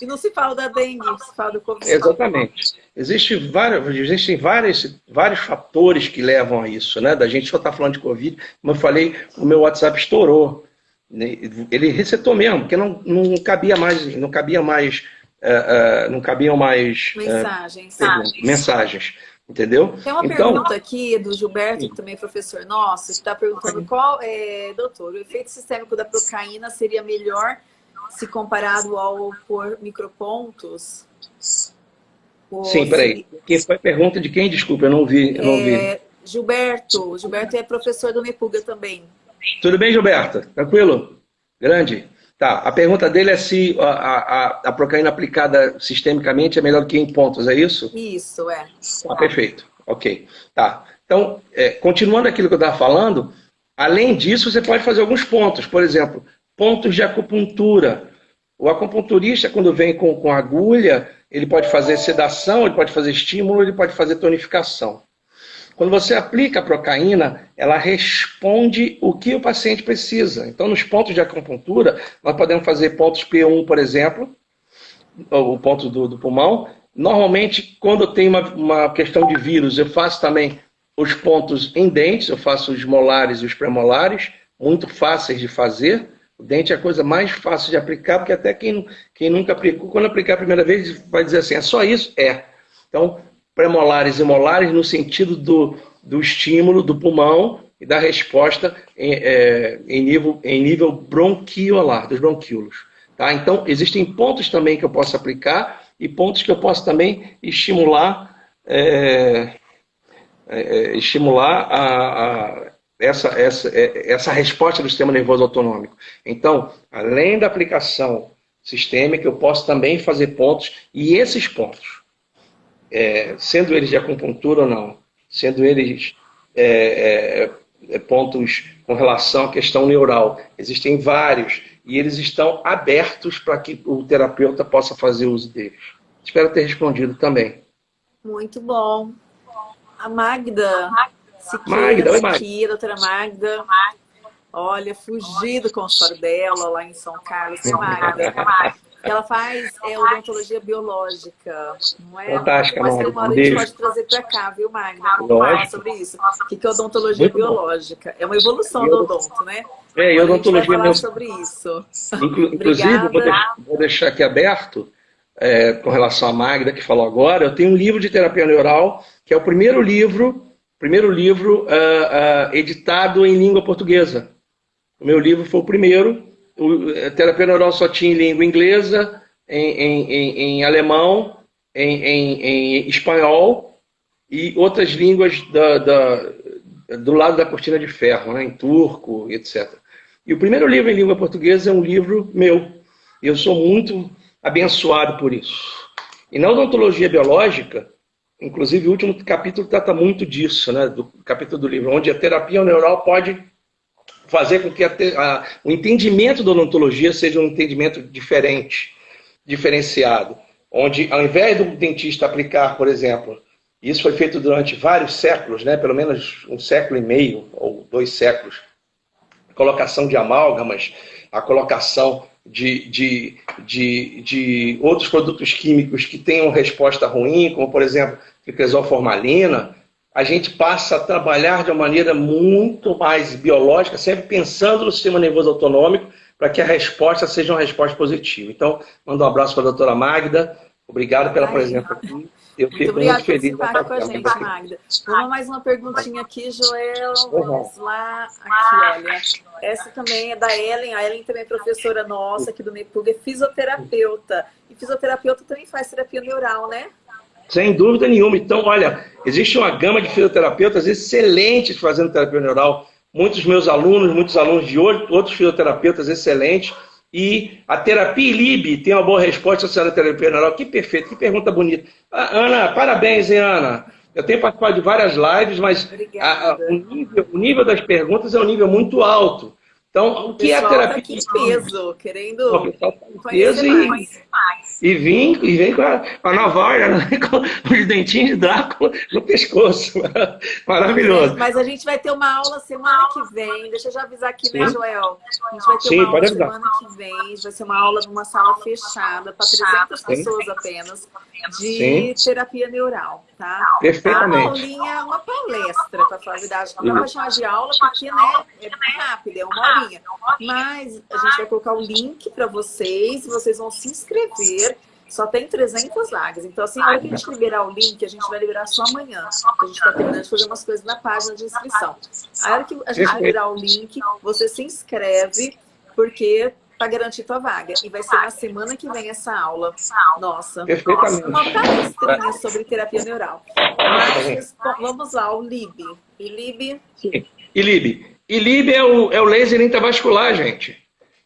A: E não se fala da dengue, se fala do Covid.
B: Exatamente. Existe vários, existem vários, vários fatores que levam a isso, né? Da gente só estar tá falando de Covid. Como eu falei, o meu WhatsApp estourou. Né? Ele resetou mesmo, porque não, não cabia mais, não cabia mais, uh, uh, não cabiam mais
A: mensagens.
B: Uh, mensagens. Entendeu?
A: Tem uma então, pergunta aqui do Gilberto, que também é professor nosso, que está perguntando qual, é, doutor, o efeito sistêmico da procaína seria melhor se comparado ao por micropontos?
B: Por, Sim, peraí. Quem foi a pergunta de quem? Desculpa, eu não vi. Eu não é.
A: Gilberto. Gilberto é professor do Mepuga também.
B: Tudo bem, Gilberto? Tranquilo? Grande? Tá. A pergunta dele é se a, a, a procaína aplicada sistemicamente é melhor do que em pontos, é isso?
A: Isso, é.
B: Ah, perfeito. Ok. Tá. Então, é, continuando aquilo que eu estava falando, além disso, você pode fazer alguns pontos. Por exemplo, pontos de acupuntura. O acupunturista, quando vem com, com agulha, ele pode fazer sedação, ele pode fazer estímulo, ele pode fazer tonificação. Quando você aplica a procaína, ela responde o que o paciente precisa. Então, nos pontos de acupuntura, nós podemos fazer pontos P1, por exemplo, o ponto do, do pulmão. Normalmente, quando tem uma, uma questão de vírus, eu faço também os pontos em dentes, eu faço os molares e os premolares, muito fáceis de fazer. O dente é a coisa mais fácil de aplicar, porque até quem, quem nunca aplicou, quando aplicar a primeira vez, vai dizer assim, é só isso? É. Então, premolares e molares no sentido do, do estímulo do pulmão e da resposta em, é, em, nível, em nível bronquiolar, dos bronquíolos. Tá? Então, existem pontos também que eu posso aplicar e pontos que eu posso também estimular, é, é, é estimular a, a essa, essa, é, essa resposta do sistema nervoso autonômico. Então, além da aplicação sistêmica, eu posso também fazer pontos, e esses pontos, é, sendo eles de acupuntura ou não, sendo eles é, é, é pontos com relação à questão neural, existem vários, e eles estão abertos para que o terapeuta possa fazer uso deles. Espero ter respondido também.
A: Muito bom. A Magda Siqueira, Magda, aqui, a doutora Magda. Olha, fugi do consultório dela lá em São Carlos. Magda. Ela faz é, odontologia biológica, não é?
B: Fantástica,
A: Mas tem uma hora a gente pode trazer para cá, viu, Magda? Falar sobre isso. O que é odontologia Muito biológica? Bom. É uma evolução do odonto, né?
B: É, e odontologia
A: falar sobre isso.
B: Inclusive, vou deixar, vou deixar, aqui aberto, é, com relação à Magda, que falou agora, eu tenho um livro de terapia neural, que é o primeiro livro primeiro livro uh, uh, editado em língua portuguesa. O meu livro foi o primeiro. A terapia neural só tinha em língua inglesa, em, em, em, em alemão, em, espanhol e outras línguas da, da, do lado da cortina de ferro, né, em turco, etc. E o primeiro livro em língua portuguesa é um livro meu. Eu sou muito abençoado por isso. E na odontologia biológica, Inclusive, o último capítulo trata muito disso, né, do capítulo do livro, onde a terapia neural pode fazer com que a, a, o entendimento da odontologia seja um entendimento diferente, diferenciado. Onde, ao invés do dentista aplicar, por exemplo, isso foi feito durante vários séculos, né, pelo menos um século e meio ou dois séculos, a colocação de amálgamas, a colocação de, de, de, de outros produtos químicos que tenham resposta ruim, como, por exemplo, formalina, a gente passa a trabalhar de uma maneira muito mais biológica, sempre pensando no sistema nervoso autonômico, para que a resposta seja uma resposta positiva. Então, mando um abraço para a doutora Magda, obrigado pela Ai, presença aqui.
A: Eu fico muito, muito feliz. Por participar com a gente, Magda. Vamos mais uma perguntinha aqui, Joel. Vamos lá. Aqui, olha. Essa também é da Ellen. A Ellen também é professora nossa aqui do MEPUG, é fisioterapeuta. E fisioterapeuta também faz terapia neural, né?
B: Sem dúvida nenhuma. Então, olha, existe uma gama de fisioterapeutas excelentes fazendo terapia neural. Muitos meus alunos, muitos alunos de outros fisioterapeutas excelentes. E a terapia ILIB tem uma boa resposta à terapia neural. Que perfeito, que pergunta bonita. Ah, Ana, parabéns, hein, Ana? Eu tenho participado de várias lives, mas a, a, o, nível, o, nível, das perguntas é um nível muito alto. Então, o que é a terapia? Tá
A: aqui em peso, querendo o
B: pessoal tá em peso e, e vem, e vem com a, com a navalha, né? com os dentinhos de Drácula no pescoço. Maravilhoso.
A: Mas a gente vai ter uma aula semana que vem. Deixa eu já avisar aqui, né, Sim. né, Joel? A gente vai ter Sim, uma aula semana que vem. Vai ser uma aula numa sala fechada para 300 pessoas apenas de Sim. terapia neural, tá?
B: Perfeitamente.
A: A aulinha, uma palestra, para falar a verdade. Não dá para chamar de aula porque, né, é rápido, é uma horinha. Mas a gente vai colocar o link para vocês, vocês vão se inscrever. Só tem 300 vagas. Então, assim, a hora que a gente liberar o link, a gente vai liberar só amanhã. A gente está terminando de fazer umas coisas na página de inscrição. A hora que a gente liberar o link, você se inscreve, porque para garantir tua vaga. E vai ser na semana que vem essa aula. Nossa, uma palestrinha sobre terapia neural. Mas vamos lá, o LIB. ILIB.
B: Sim. ILIB. ILIB é o, é o laser intravascular, gente.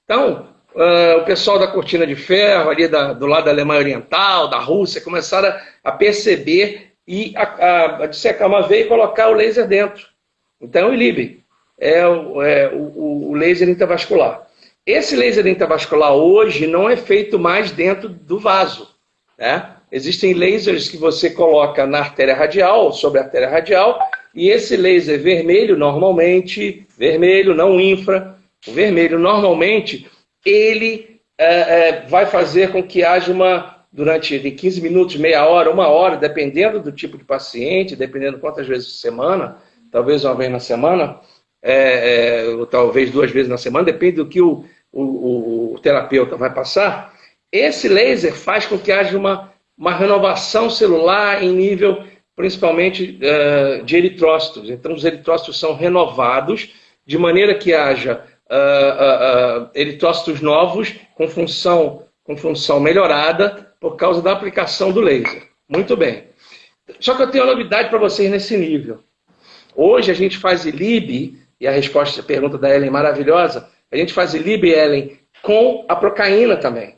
B: Então, uh, o pessoal da cortina de ferro, ali da, do lado da Alemanha Oriental, da Rússia, começaram a, a perceber e a, a, a dissecar uma veia e colocar o laser dentro. Então, o ILIB é o, é o, o laser intravascular. Esse laser intravascular hoje não é feito mais dentro do vaso. Né? Existem lasers que você coloca na artéria radial, sobre a artéria radial, e esse laser vermelho, normalmente, vermelho, não infra, o vermelho, normalmente, ele é, é, vai fazer com que haja uma, durante 15 minutos, meia hora, uma hora, dependendo do tipo de paciente, dependendo quantas vezes por semana, talvez uma vez na semana, é, é ou talvez duas vezes na semana, depende do que o, o, o, terapeuta vai passar, esse laser faz com que haja uma, uma renovação celular em nível, principalmente, uh, de eritrócitos. Então, os eritrócitos são renovados de maneira que haja uh, uh, eritrócitos novos com função, com função melhorada por causa da aplicação do laser. Muito bem. Só que eu tenho uma novidade para vocês nesse nível. Hoje a gente faz ILIB, e a resposta à pergunta da Ellen é maravilhosa, a gente faz Ellen com a procaína também.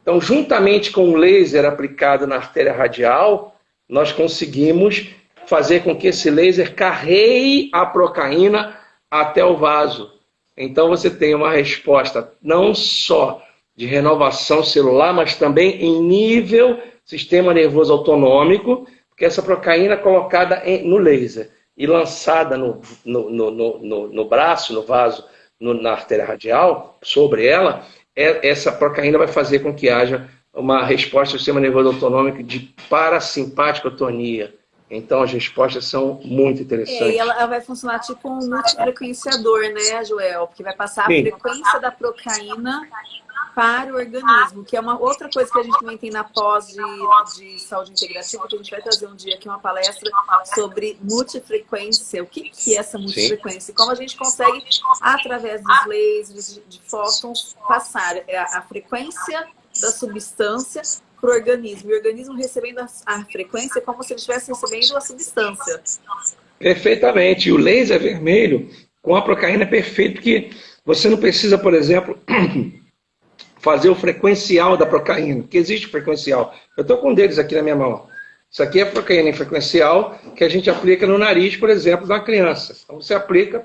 B: Então, juntamente com o laser aplicado na artéria radial, nós conseguimos fazer com que esse laser carreie a procaína até o vaso. Então, você tem uma resposta não só de renovação celular, mas também em nível sistema nervoso autonômico, porque essa procaína é colocada no laser e lançada no, no, no, no braço, no vaso no, na artéria radial, sobre ela, é, essa procaína vai fazer com que haja uma resposta do sistema nervoso autonômico de parasimpaticotonia. Então, as respostas são muito interessantes. É,
A: e ela, ela, vai funcionar tipo um multifrequenciador, né, Joel? Porque vai passar Sim. a frequência da procaína para o organismo, que é uma outra coisa que a gente também tem na pós de, de saúde integrativa, que a gente vai trazer um dia aqui uma palestra sobre multifrequência. O que, que é essa multifrequência? Como a gente consegue, através dos lasers, de, de fótons, passar a, a frequência da substância para o organismo. E o organismo recebendo a, a frequência é como se ele estivesse recebendo a substância.
B: Perfeitamente. E o laser vermelho com a procaína é perfeito, porque você não precisa, por exemplo, fazer o frequencial da procaína, que existe frequencial. Eu estou com um deles aqui na minha mão. Isso aqui é procaína em frequencial que a gente aplica no nariz, por exemplo, da criança. Então você aplica,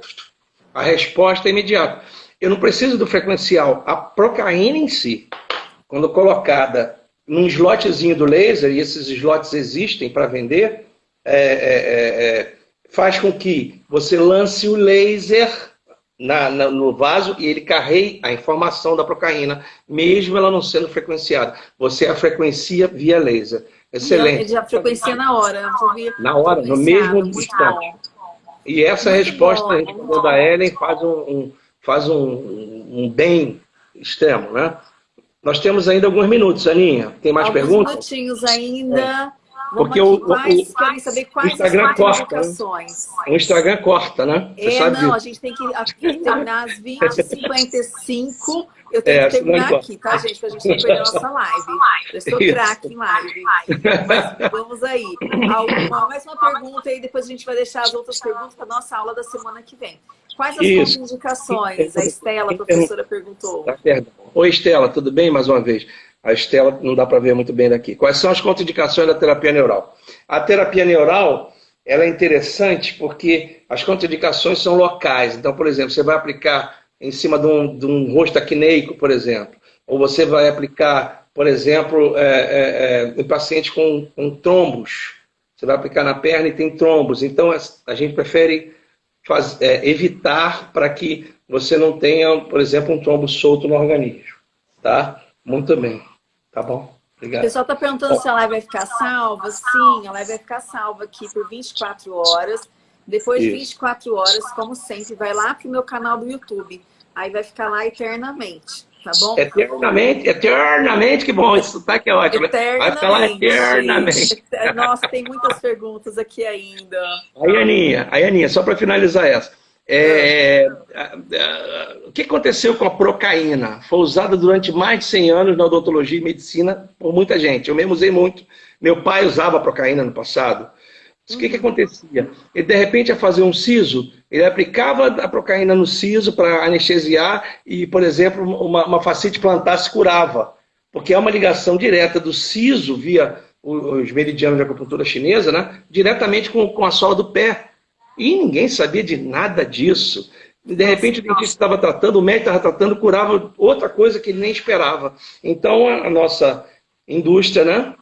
B: a resposta é imediata. Eu não preciso do frequencial. A procaína em si, quando colocada num slotzinho do laser, e esses slots existem para vender, é, é, é, é, faz com que você lance o laser na, na, no vaso e ele carrega a informação da procaína, mesmo ela não sendo frequenciada. Você a frequencia via laser. Excelente.
A: Ele já frequencia na hora.
B: Na hora, no mesmo instante. E essa muito resposta bom, da Ellen faz um, um faz um, um, bem extremo, né? Nós temos ainda alguns minutos, Aninha. Tem mais alguns perguntas?
A: Alguns minutinhos ainda. É.
B: Porque o, quais, o, saber quais o Instagram corta. Né? O Instagram corta, né?
A: Você é, não, disso. a gente tem que, terminar às 20h55. Eu tenho é, que terminar aqui, tá, gente? Pra gente não perder a nossa live. Eu estou craque em live. Mas vamos aí. Alguma, mais uma pergunta aí, depois a gente vai deixar as outras perguntas para nossa aula da semana que vem. Quais as Isso. indicações? A Estela, a professora, perguntou. Tá,
B: perdão. Oi, Estela, tudo bem mais uma vez? A Estela não dá para ver muito bem daqui. Quais são as contraindicações da terapia neural? A terapia neural, ela é interessante porque as contraindicações são locais. Então, por exemplo, você vai aplicar em cima de um, de um rosto acneico, por exemplo, ou você vai aplicar, por exemplo, é, é, é, em paciente com, com trombos. Você vai aplicar na perna e tem trombos. Então, a gente prefere faz, é, evitar para que você não tenha, por exemplo, um trombo solto no organismo. Tá? Muito bem. Tá bom?
A: Obrigado. O pessoal está perguntando se a live vai ficar salva. Sim, a live vai ficar salva aqui por 24 horas. Depois de 24 horas, como sempre, vai lá para o meu canal do YouTube. Aí vai ficar lá eternamente, tá bom?
B: Eternamente, eternamente, que bom, isso tá que é ótimo.
A: Eternamente. Vai ficar lá eternamente. Nossa, tem muitas perguntas aqui ainda.
B: Aí, Aninha, aí, Aninha, só para finalizar essa. É, o que aconteceu com a procaína? Foi usada durante mais de 100 anos na odontologia e medicina por muita gente. Eu mesmo usei muito. Meu pai usava procaína no passado. O que, que acontecia? Ele, de repente, ia fazer um siso, ele aplicava a procaína no siso para anestesiar e, por exemplo, uma, uma facite plantar se curava. Porque é uma ligação direta do siso via os meridianos de acupuntura chinesa, né? diretamente com, com a sola do pé. E ninguém sabia de nada disso. De repente, o dentista estava tratando, o médico estava tratando, curava outra coisa que ele nem esperava. Então, a nossa indústria né,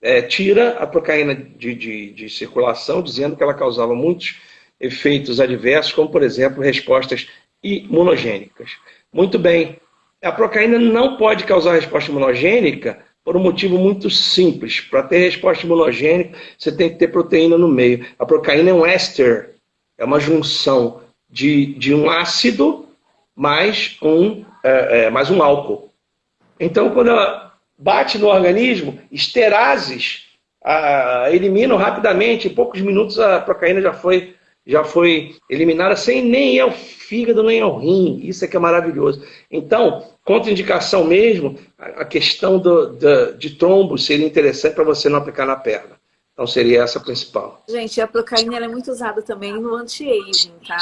B: é, tira a procaína de, de, de, circulação, dizendo que ela causava muitos efeitos adversos, como, por exemplo, respostas imunogênicas. Muito bem, a procaína não pode causar resposta imunogênica por um motivo muito simples. Para ter resposta imunogênica, você tem que ter proteína no meio. A procaína é um éster, é uma junção de, de um ácido mais um, é, é, mais um álcool. Então, quando ela bate no organismo, esterases ah, eliminam rapidamente, em poucos minutos a procaína já foi, já foi eliminada sem nem ao fígado, nem ao rim. Isso é que é maravilhoso. Então, contraindicação mesmo, a questão do, do, de trombo seria interessante para você não aplicar na perna. Então seria essa a principal.
A: Gente, a procaína é muito usada também no anti-aging, tá?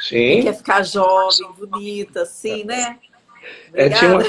B: Sim. Quem
A: quer ficar jovem, bonita, assim, né?
B: É, tinha uma,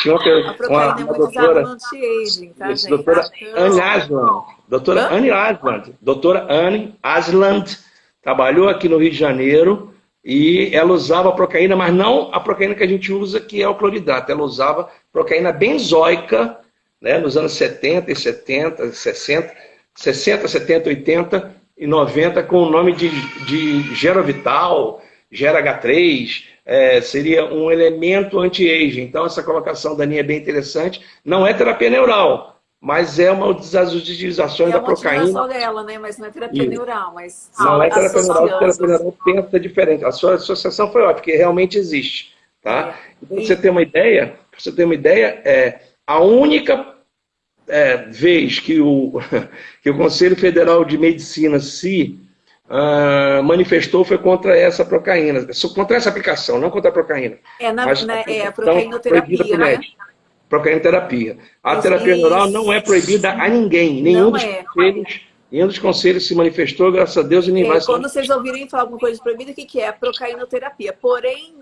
B: tinha uma,
A: a proteína uma, é muito doutora, anti-aging, tá,
B: isso, doutora Anne Asland. Doutora Hã? Anne Asland. Doutora Anne Asland trabalhou aqui no Rio de Janeiro e ela usava a procaína, mas não a procaína que a gente usa, que é o cloridato. Ela usava procaína benzoica, né, nos anos 70 e 70, 60, 60, 70, 80 e 90, com o nome de, de Gerovital, GerH3, é, seria um elemento anti-aging. Então, essa colocação da Aninha é bem interessante. Não é terapia neural, mas é uma das utilizações é da procaína.
A: dela, né? Mas não é terapia neural, mas
B: Não é terapia neural, terapia neural pensa diferente. A sua associação foi ótima, porque realmente existe. Tá? É. Então, pra você ter uma ideia, você ter uma ideia, é, a única é, vez que o, que o Conselho Federal de Medicina se uh, manifestou foi contra essa procaína, contra essa aplicação, não contra a procaína.
A: É, na, na, é a procainoterapia, né?
B: Procainoterapia. A terapia neural não é proibida a ninguém, nenhum não dos é. conselhos Nenhum dos conselhos se manifestou, graças a Deus, e nem é, vai
A: Quando vocês ouvirem falar alguma coisa de proibida, o que, que é? Procainoterapia. Porém,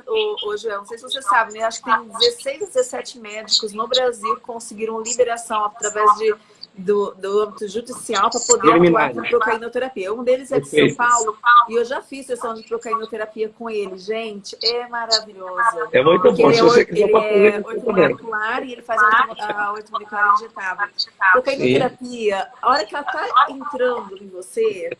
A: Joel, não sei se você sabe, né? Acho que tem 16, 17 médicos no Brasil que conseguiram liberação através de do, do âmbito judicial para poder atuar com procainoterapia. Um deles é de São Paulo e eu já fiz sessão de procainoterapia com ele. Gente, é maravilhoso.
B: É muito bom.
A: Ele se você quiser ele é ortomolecular e ele faz a ortomolecular injetável. Procainoterapia, a hora que ela está entrando em você,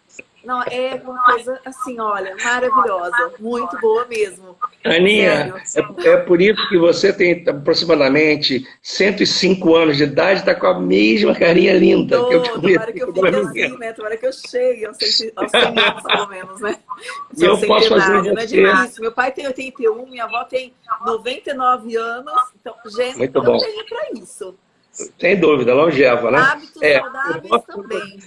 A: não, é uma coisa assim, olha, maravilhosa, muito boa mesmo.
B: Aninha, é, é, por isso que você tem aproximadamente 105 anos de idade, está com a mesma carinha linda
A: Tô, que eu te conheço. Tomara que eu fique assim, né? Tomara que eu chegue aos 100, aos 100 anos, pelo menos, né?
B: Eu posso fazer
A: não é difícil. Meu pai tem 81, minha avó tem 99 anos, então, gente,
B: muito bom.
A: tem para isso.
B: Sem dúvida, longeva, né?
A: Hábitos é, saudáveis também.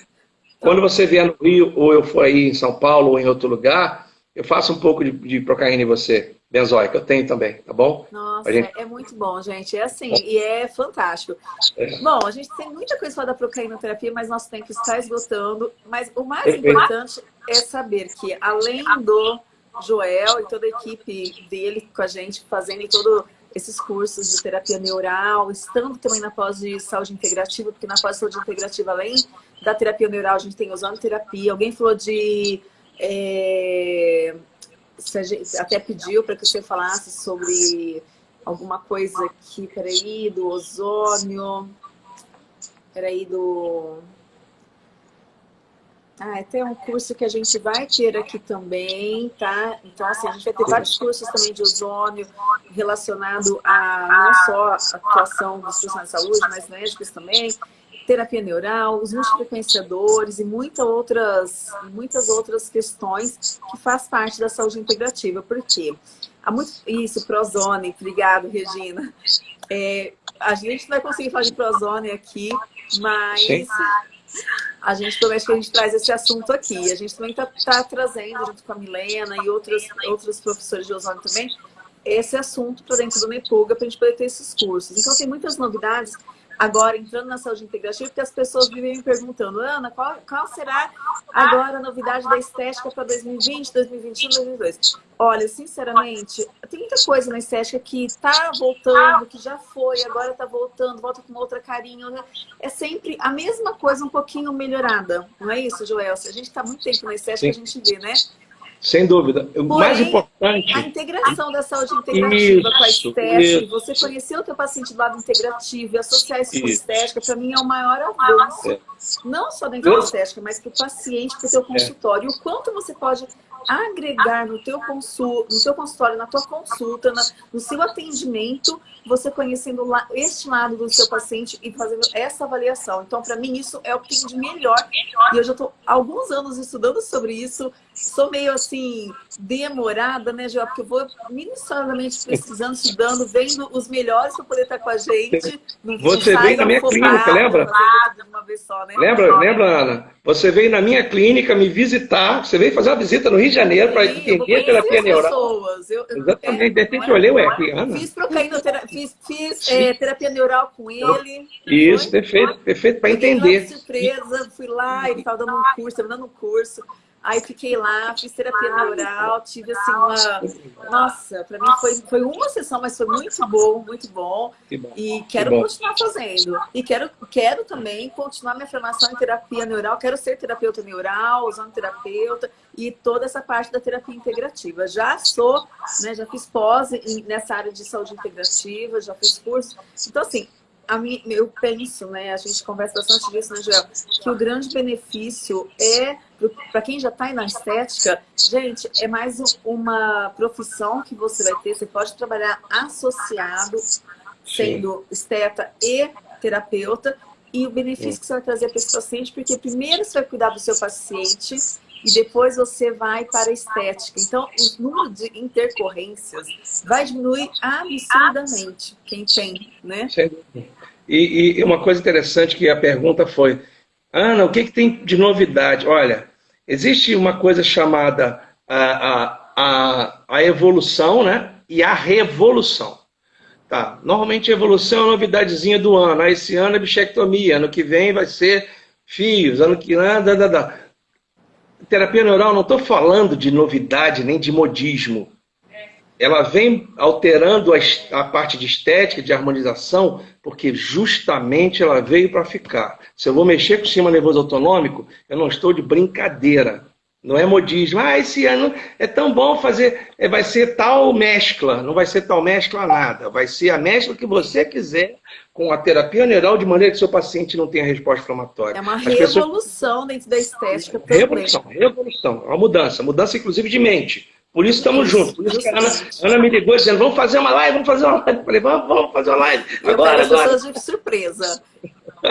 B: Quando você vier no Rio, ou eu for aí em São Paulo, ou em outro lugar, eu faço um pouco de, de procaína em você, benzoica, eu tenho também, tá bom?
A: Nossa, gente... é muito bom, gente. É assim, e é fantástico. É. Bom, a gente tem muita coisa para da procainoterapia, mas nosso tempo está esgotando. Mas o mais Perfeito. importante é saber que, além do Joel e toda a equipe dele com a gente, fazendo todo esses cursos de terapia neural, estando também na pós de saúde integrativa, porque na pós de saúde integrativa, além da terapia neural, a gente tem ozonoterapia. Alguém falou de... É, até pediu para que você falasse sobre alguma coisa aqui, peraí, do ozônio, peraí, do... Ah, é tem um curso que a gente vai ter aqui também, tá? Então, assim, a gente vai ter vários cursos também de ozônio relacionado a não só a atuação dos profissionais de saúde, mas médicos também, terapia neural, os multiplicadores e muitas outras, muitas outras questões que faz parte da saúde integrativa. Por quê? Há muito... Isso, Prozone, obrigado, Regina. É, a gente não vai conseguir falar de Prozone aqui, mas... Sim a gente promete que a gente traz esse assunto aqui. A gente também está tá trazendo, junto com a Milena e outros, outros professores de ozônio também, esse assunto para dentro do MEPUGA para a gente poder ter esses cursos. Então tem muitas novidades agora entrando na saúde integrativa, porque as pessoas vivem me perguntando, Ana, qual, qual será agora a novidade da estética para 2020, 2021, 2022? Olha, sinceramente, tem muita coisa na estética que está voltando, que já foi, agora está voltando, volta com outra carinha. Né? É sempre a mesma coisa, um pouquinho melhorada. Não é isso, Joel? A gente está muito tempo na estética, Sim. a gente vê, né?
B: Sem dúvida. O Porém, mais importante...
A: a integração da saúde integrativa isso, com a estética, você conhecer o teu paciente do lado integrativo e associar isso, isso. com estética, para mim é o maior avanço. É. Não só dentro da estética, mas para o paciente, para o teu consultório. É. O quanto você pode agregar no teu, consul, no teu consultório, na tua consulta, na, no seu atendimento, você conhecendo lá, este lado do seu paciente e fazendo essa avaliação. Então, para mim, isso é o que tem de melhor. E eu já estou alguns anos estudando sobre isso. Sou meio assim, demorada, né, Joel? Porque eu vou minuciosamente pesquisando, estudando, vendo os melhores para poder estar com a gente.
B: Você veio na minha clínica, lembra? Só, né? Lembra, lembra, Ana? Você veio na minha clínica me visitar, você veio fazer uma visita no Rio de Janeiro para entender a terapia neural. Eu, eu, Exatamente, é, de repente eu olhei, ué, que Ana.
A: Fiz, fiz, fiz é, terapia neural com ele.
B: Isso, foi? perfeito, perfeito, para entender.
A: surpresa, fui lá, ele estava dando um curso, estava dando um curso. Aí fiquei lá, fiz terapia neural, tive assim uma... Nossa, para mim foi, foi uma sessão, mas foi muito bom, muito bom. E quero bom. continuar fazendo. E quero, quero também continuar minha formação em terapia neural. Quero ser terapeuta neural, usando terapeuta e toda essa parte da terapia integrativa. Já sou, né, já fiz pós nessa área de saúde integrativa, já fiz curso. Então, assim, eu penso, né, a gente conversa bastante disso, né, Joel, que o grande benefício é, para quem já está na estética, gente, é mais uma profissão que você vai ter, você pode trabalhar associado, sendo Sim. esteta e terapeuta, e o benefício Sim. que você vai trazer para esse paciente, porque primeiro você vai cuidar do seu paciente, e depois você vai para a estética. Então, o número de intercorrências vai diminuir absurdamente quem tem, né?
B: E, e, uma coisa interessante que a pergunta foi, Ana, o que, que tem de novidade? Olha, existe uma coisa chamada a, a, a, a evolução né? e a revolução. Tá. Normalmente a evolução é uma novidadezinha do ano. Ah, esse ano é bichectomia, ano que vem vai ser fios, ano que vem... Da, da, da terapia neural, não estou falando de novidade nem de modismo. Ela vem alterando a, a parte de estética, de harmonização, porque justamente ela veio para ficar. Se eu vou mexer com o sistema nervoso autonômico, eu não estou de brincadeira. Não é modismo. Ah, esse ano é tão bom fazer. É, vai ser tal mescla. Não vai ser tal mescla nada. Vai ser a mescla que você quiser com a terapia neural de maneira que seu paciente não tenha resposta inflamatória.
A: É uma As revolução pessoas... dentro da estética. Também.
B: Revolução, revolução. É uma mudança. Mudança, inclusive, de mente. Por isso estamos juntos. Por isso que a Ana, Ana, me ligou dizendo, vamos fazer uma live, vamos fazer uma live. Eu falei, vamos, vamos fazer uma live. Agora,
A: eu agora. pessoas de surpresa.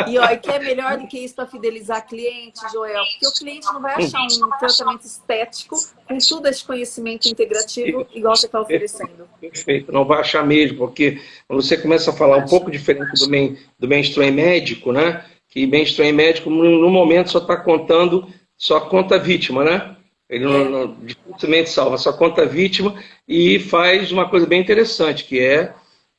A: E, e que é melhor do que isso para fidelizar cliente, Joel? Porque o cliente não vai achar um tratamento estético com todo esse conhecimento integrativo igual você está oferecendo.
B: Perfeito, não vai achar mesmo, porque você começa a falar um pouco diferente do, main, do mainstream médico, né? Que mainstream médico, no momento, só está contando, só conta vítima, né? Ele não, não, dificilmente salva, só conta vítima e faz uma coisa bem interessante, que é,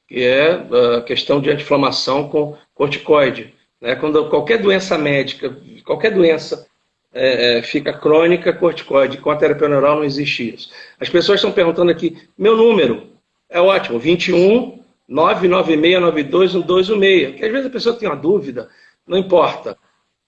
B: que é a questão de anti-inflamação com corticoide. Né? Quando qualquer doença médica, qualquer doença é, é, fica crônica, corticoide. Com a terapia neural não existe isso. As pessoas estão perguntando aqui, meu número é ótimo, 21 996921216. Porque às vezes a pessoa tem uma dúvida, não importa.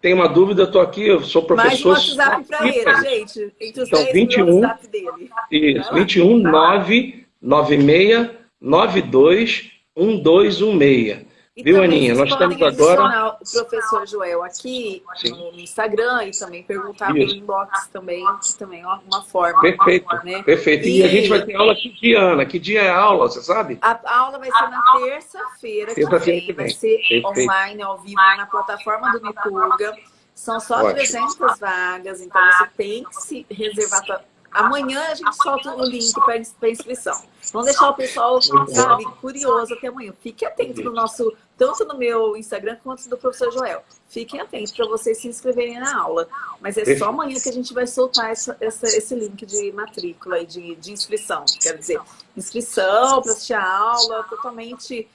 B: Tem uma dúvida, eu estou aqui, eu sou professor.
A: Mais um WhatsApp para ele, gente.
B: Então, 21, WhatsApp dele. Isso, 21 996 92 1216.
A: E Viu, Aninha? Nós estamos agora. o professor Joel aqui Sim. no Instagram e também perguntar pelo inbox também, que também é uma forma.
B: Perfeito, né? perfeito. E... e... a gente vai ter aula que dia, Ana? Que dia é a aula, você sabe?
A: A aula vai ser na terça-feira terça que, vem. Vai ser perfeito. online, ao vivo, na plataforma do Mipurga. São só Ótimo. 300 vagas, então você tem que se reservar Amanhã a gente solta o link para inscrição. Vamos deixar o pessoal, sabe, curioso até amanhã. Fique atento no nosso, tanto no meu Instagram quanto do professor Joel. Fiquem atentos para vocês se inscreverem na aula. Mas é só amanhã que a gente vai soltar essa, essa, esse link de matrícula e de, de inscrição. Quer dizer, inscrição para assistir a aula, totalmente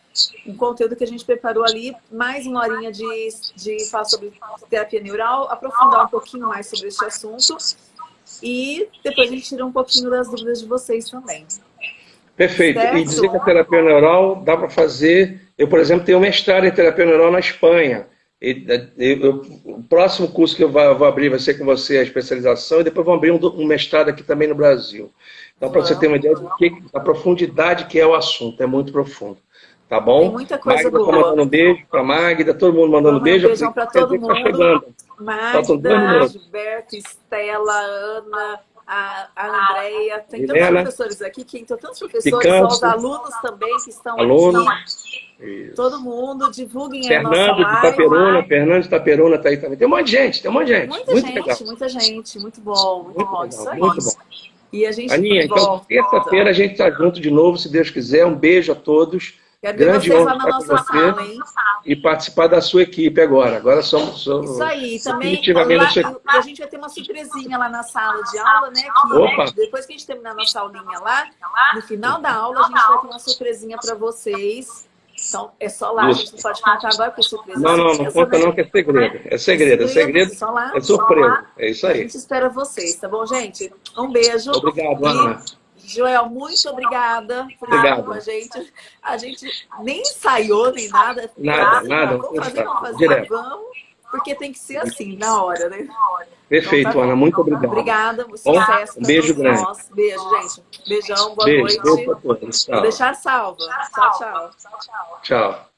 A: um conteúdo que a gente preparou ali, mais uma horinha de, de falar sobre terapia neural, aprofundar um pouquinho mais sobre esse assunto e depois a gente tira um pouquinho das dúvidas de vocês também.
B: Perfeito. Certo? E dizer que a terapia neural dá para fazer... Eu, por exemplo, tenho mestrado em terapia neural na Espanha. E, eu, eu, o próximo curso que eu vou, vou, abrir vai ser com você, a especialização, e depois vou abrir um, um mestrado aqui também no Brasil. Então, para você ter uma ideia da profundidade que é o assunto, é muito profundo. Tá bom? Tem
A: muita coisa
B: Magda
A: tá boa.
B: Tá mandando um beijo para Magda, todo mundo mandando um beijo.
A: beijão para todo mundo. Tá chegando. Magda, Gilberto, Estela, Ana, a, a Andrea, tem tantos professores aqui, que então, tantos professores, os alunos também que estão
B: Aluno.
A: aqui. Todo mundo, divulguem
B: Fernando
A: a nossa
B: live. Taperuna, Fernando de Taperuna está aí também. Tem um monte de gente, tem um monte de gente.
A: Muita muito gente, legal. muita gente, muito bom, muito, muito bom, legal, isso aí. Muito bom.
B: E a gente Aninha, então terça-feira a gente está junto de novo, se Deus quiser. Um beijo a todos.
A: Quero Grande ver vocês lá na nossa sala, hein?
B: E participar da sua equipe agora. Agora somos. somos
A: Isso aí, também. Lá, a gente vai ter uma surpresinha lá na sala de aula, né? Que Opa. depois que a gente terminar a nossa aulinha lá, no final da aula, a gente vai ter uma surpresinha para vocês. Então, é só lá, Isso. a gente não pode contar agora, porque surpresa.
B: Não, não, não conta não, que é segredo. É segredo, é segredo. É, lá, é surpresa. É isso aí. A
A: gente espera vocês, tá bom, gente? Um beijo.
B: Obrigado, Ana.
A: Joel, muito obrigada por estar com a gente. A gente nem ensaiou, nem nada.
B: Nada, nada.
A: Vamos fazer, vamos fazer, Direto. vamos, porque tem que ser assim, na hora, né?
B: Perfeito, então, tá Ana, muito obrigado.
A: Obrigada, sucesso.
B: Um beijo grande.
A: Nós. Beijo, gente. Beijão, boa beijo, noite.
B: Tchau.
A: Vou deixar salva. Tchau, tchau.
B: Tchau.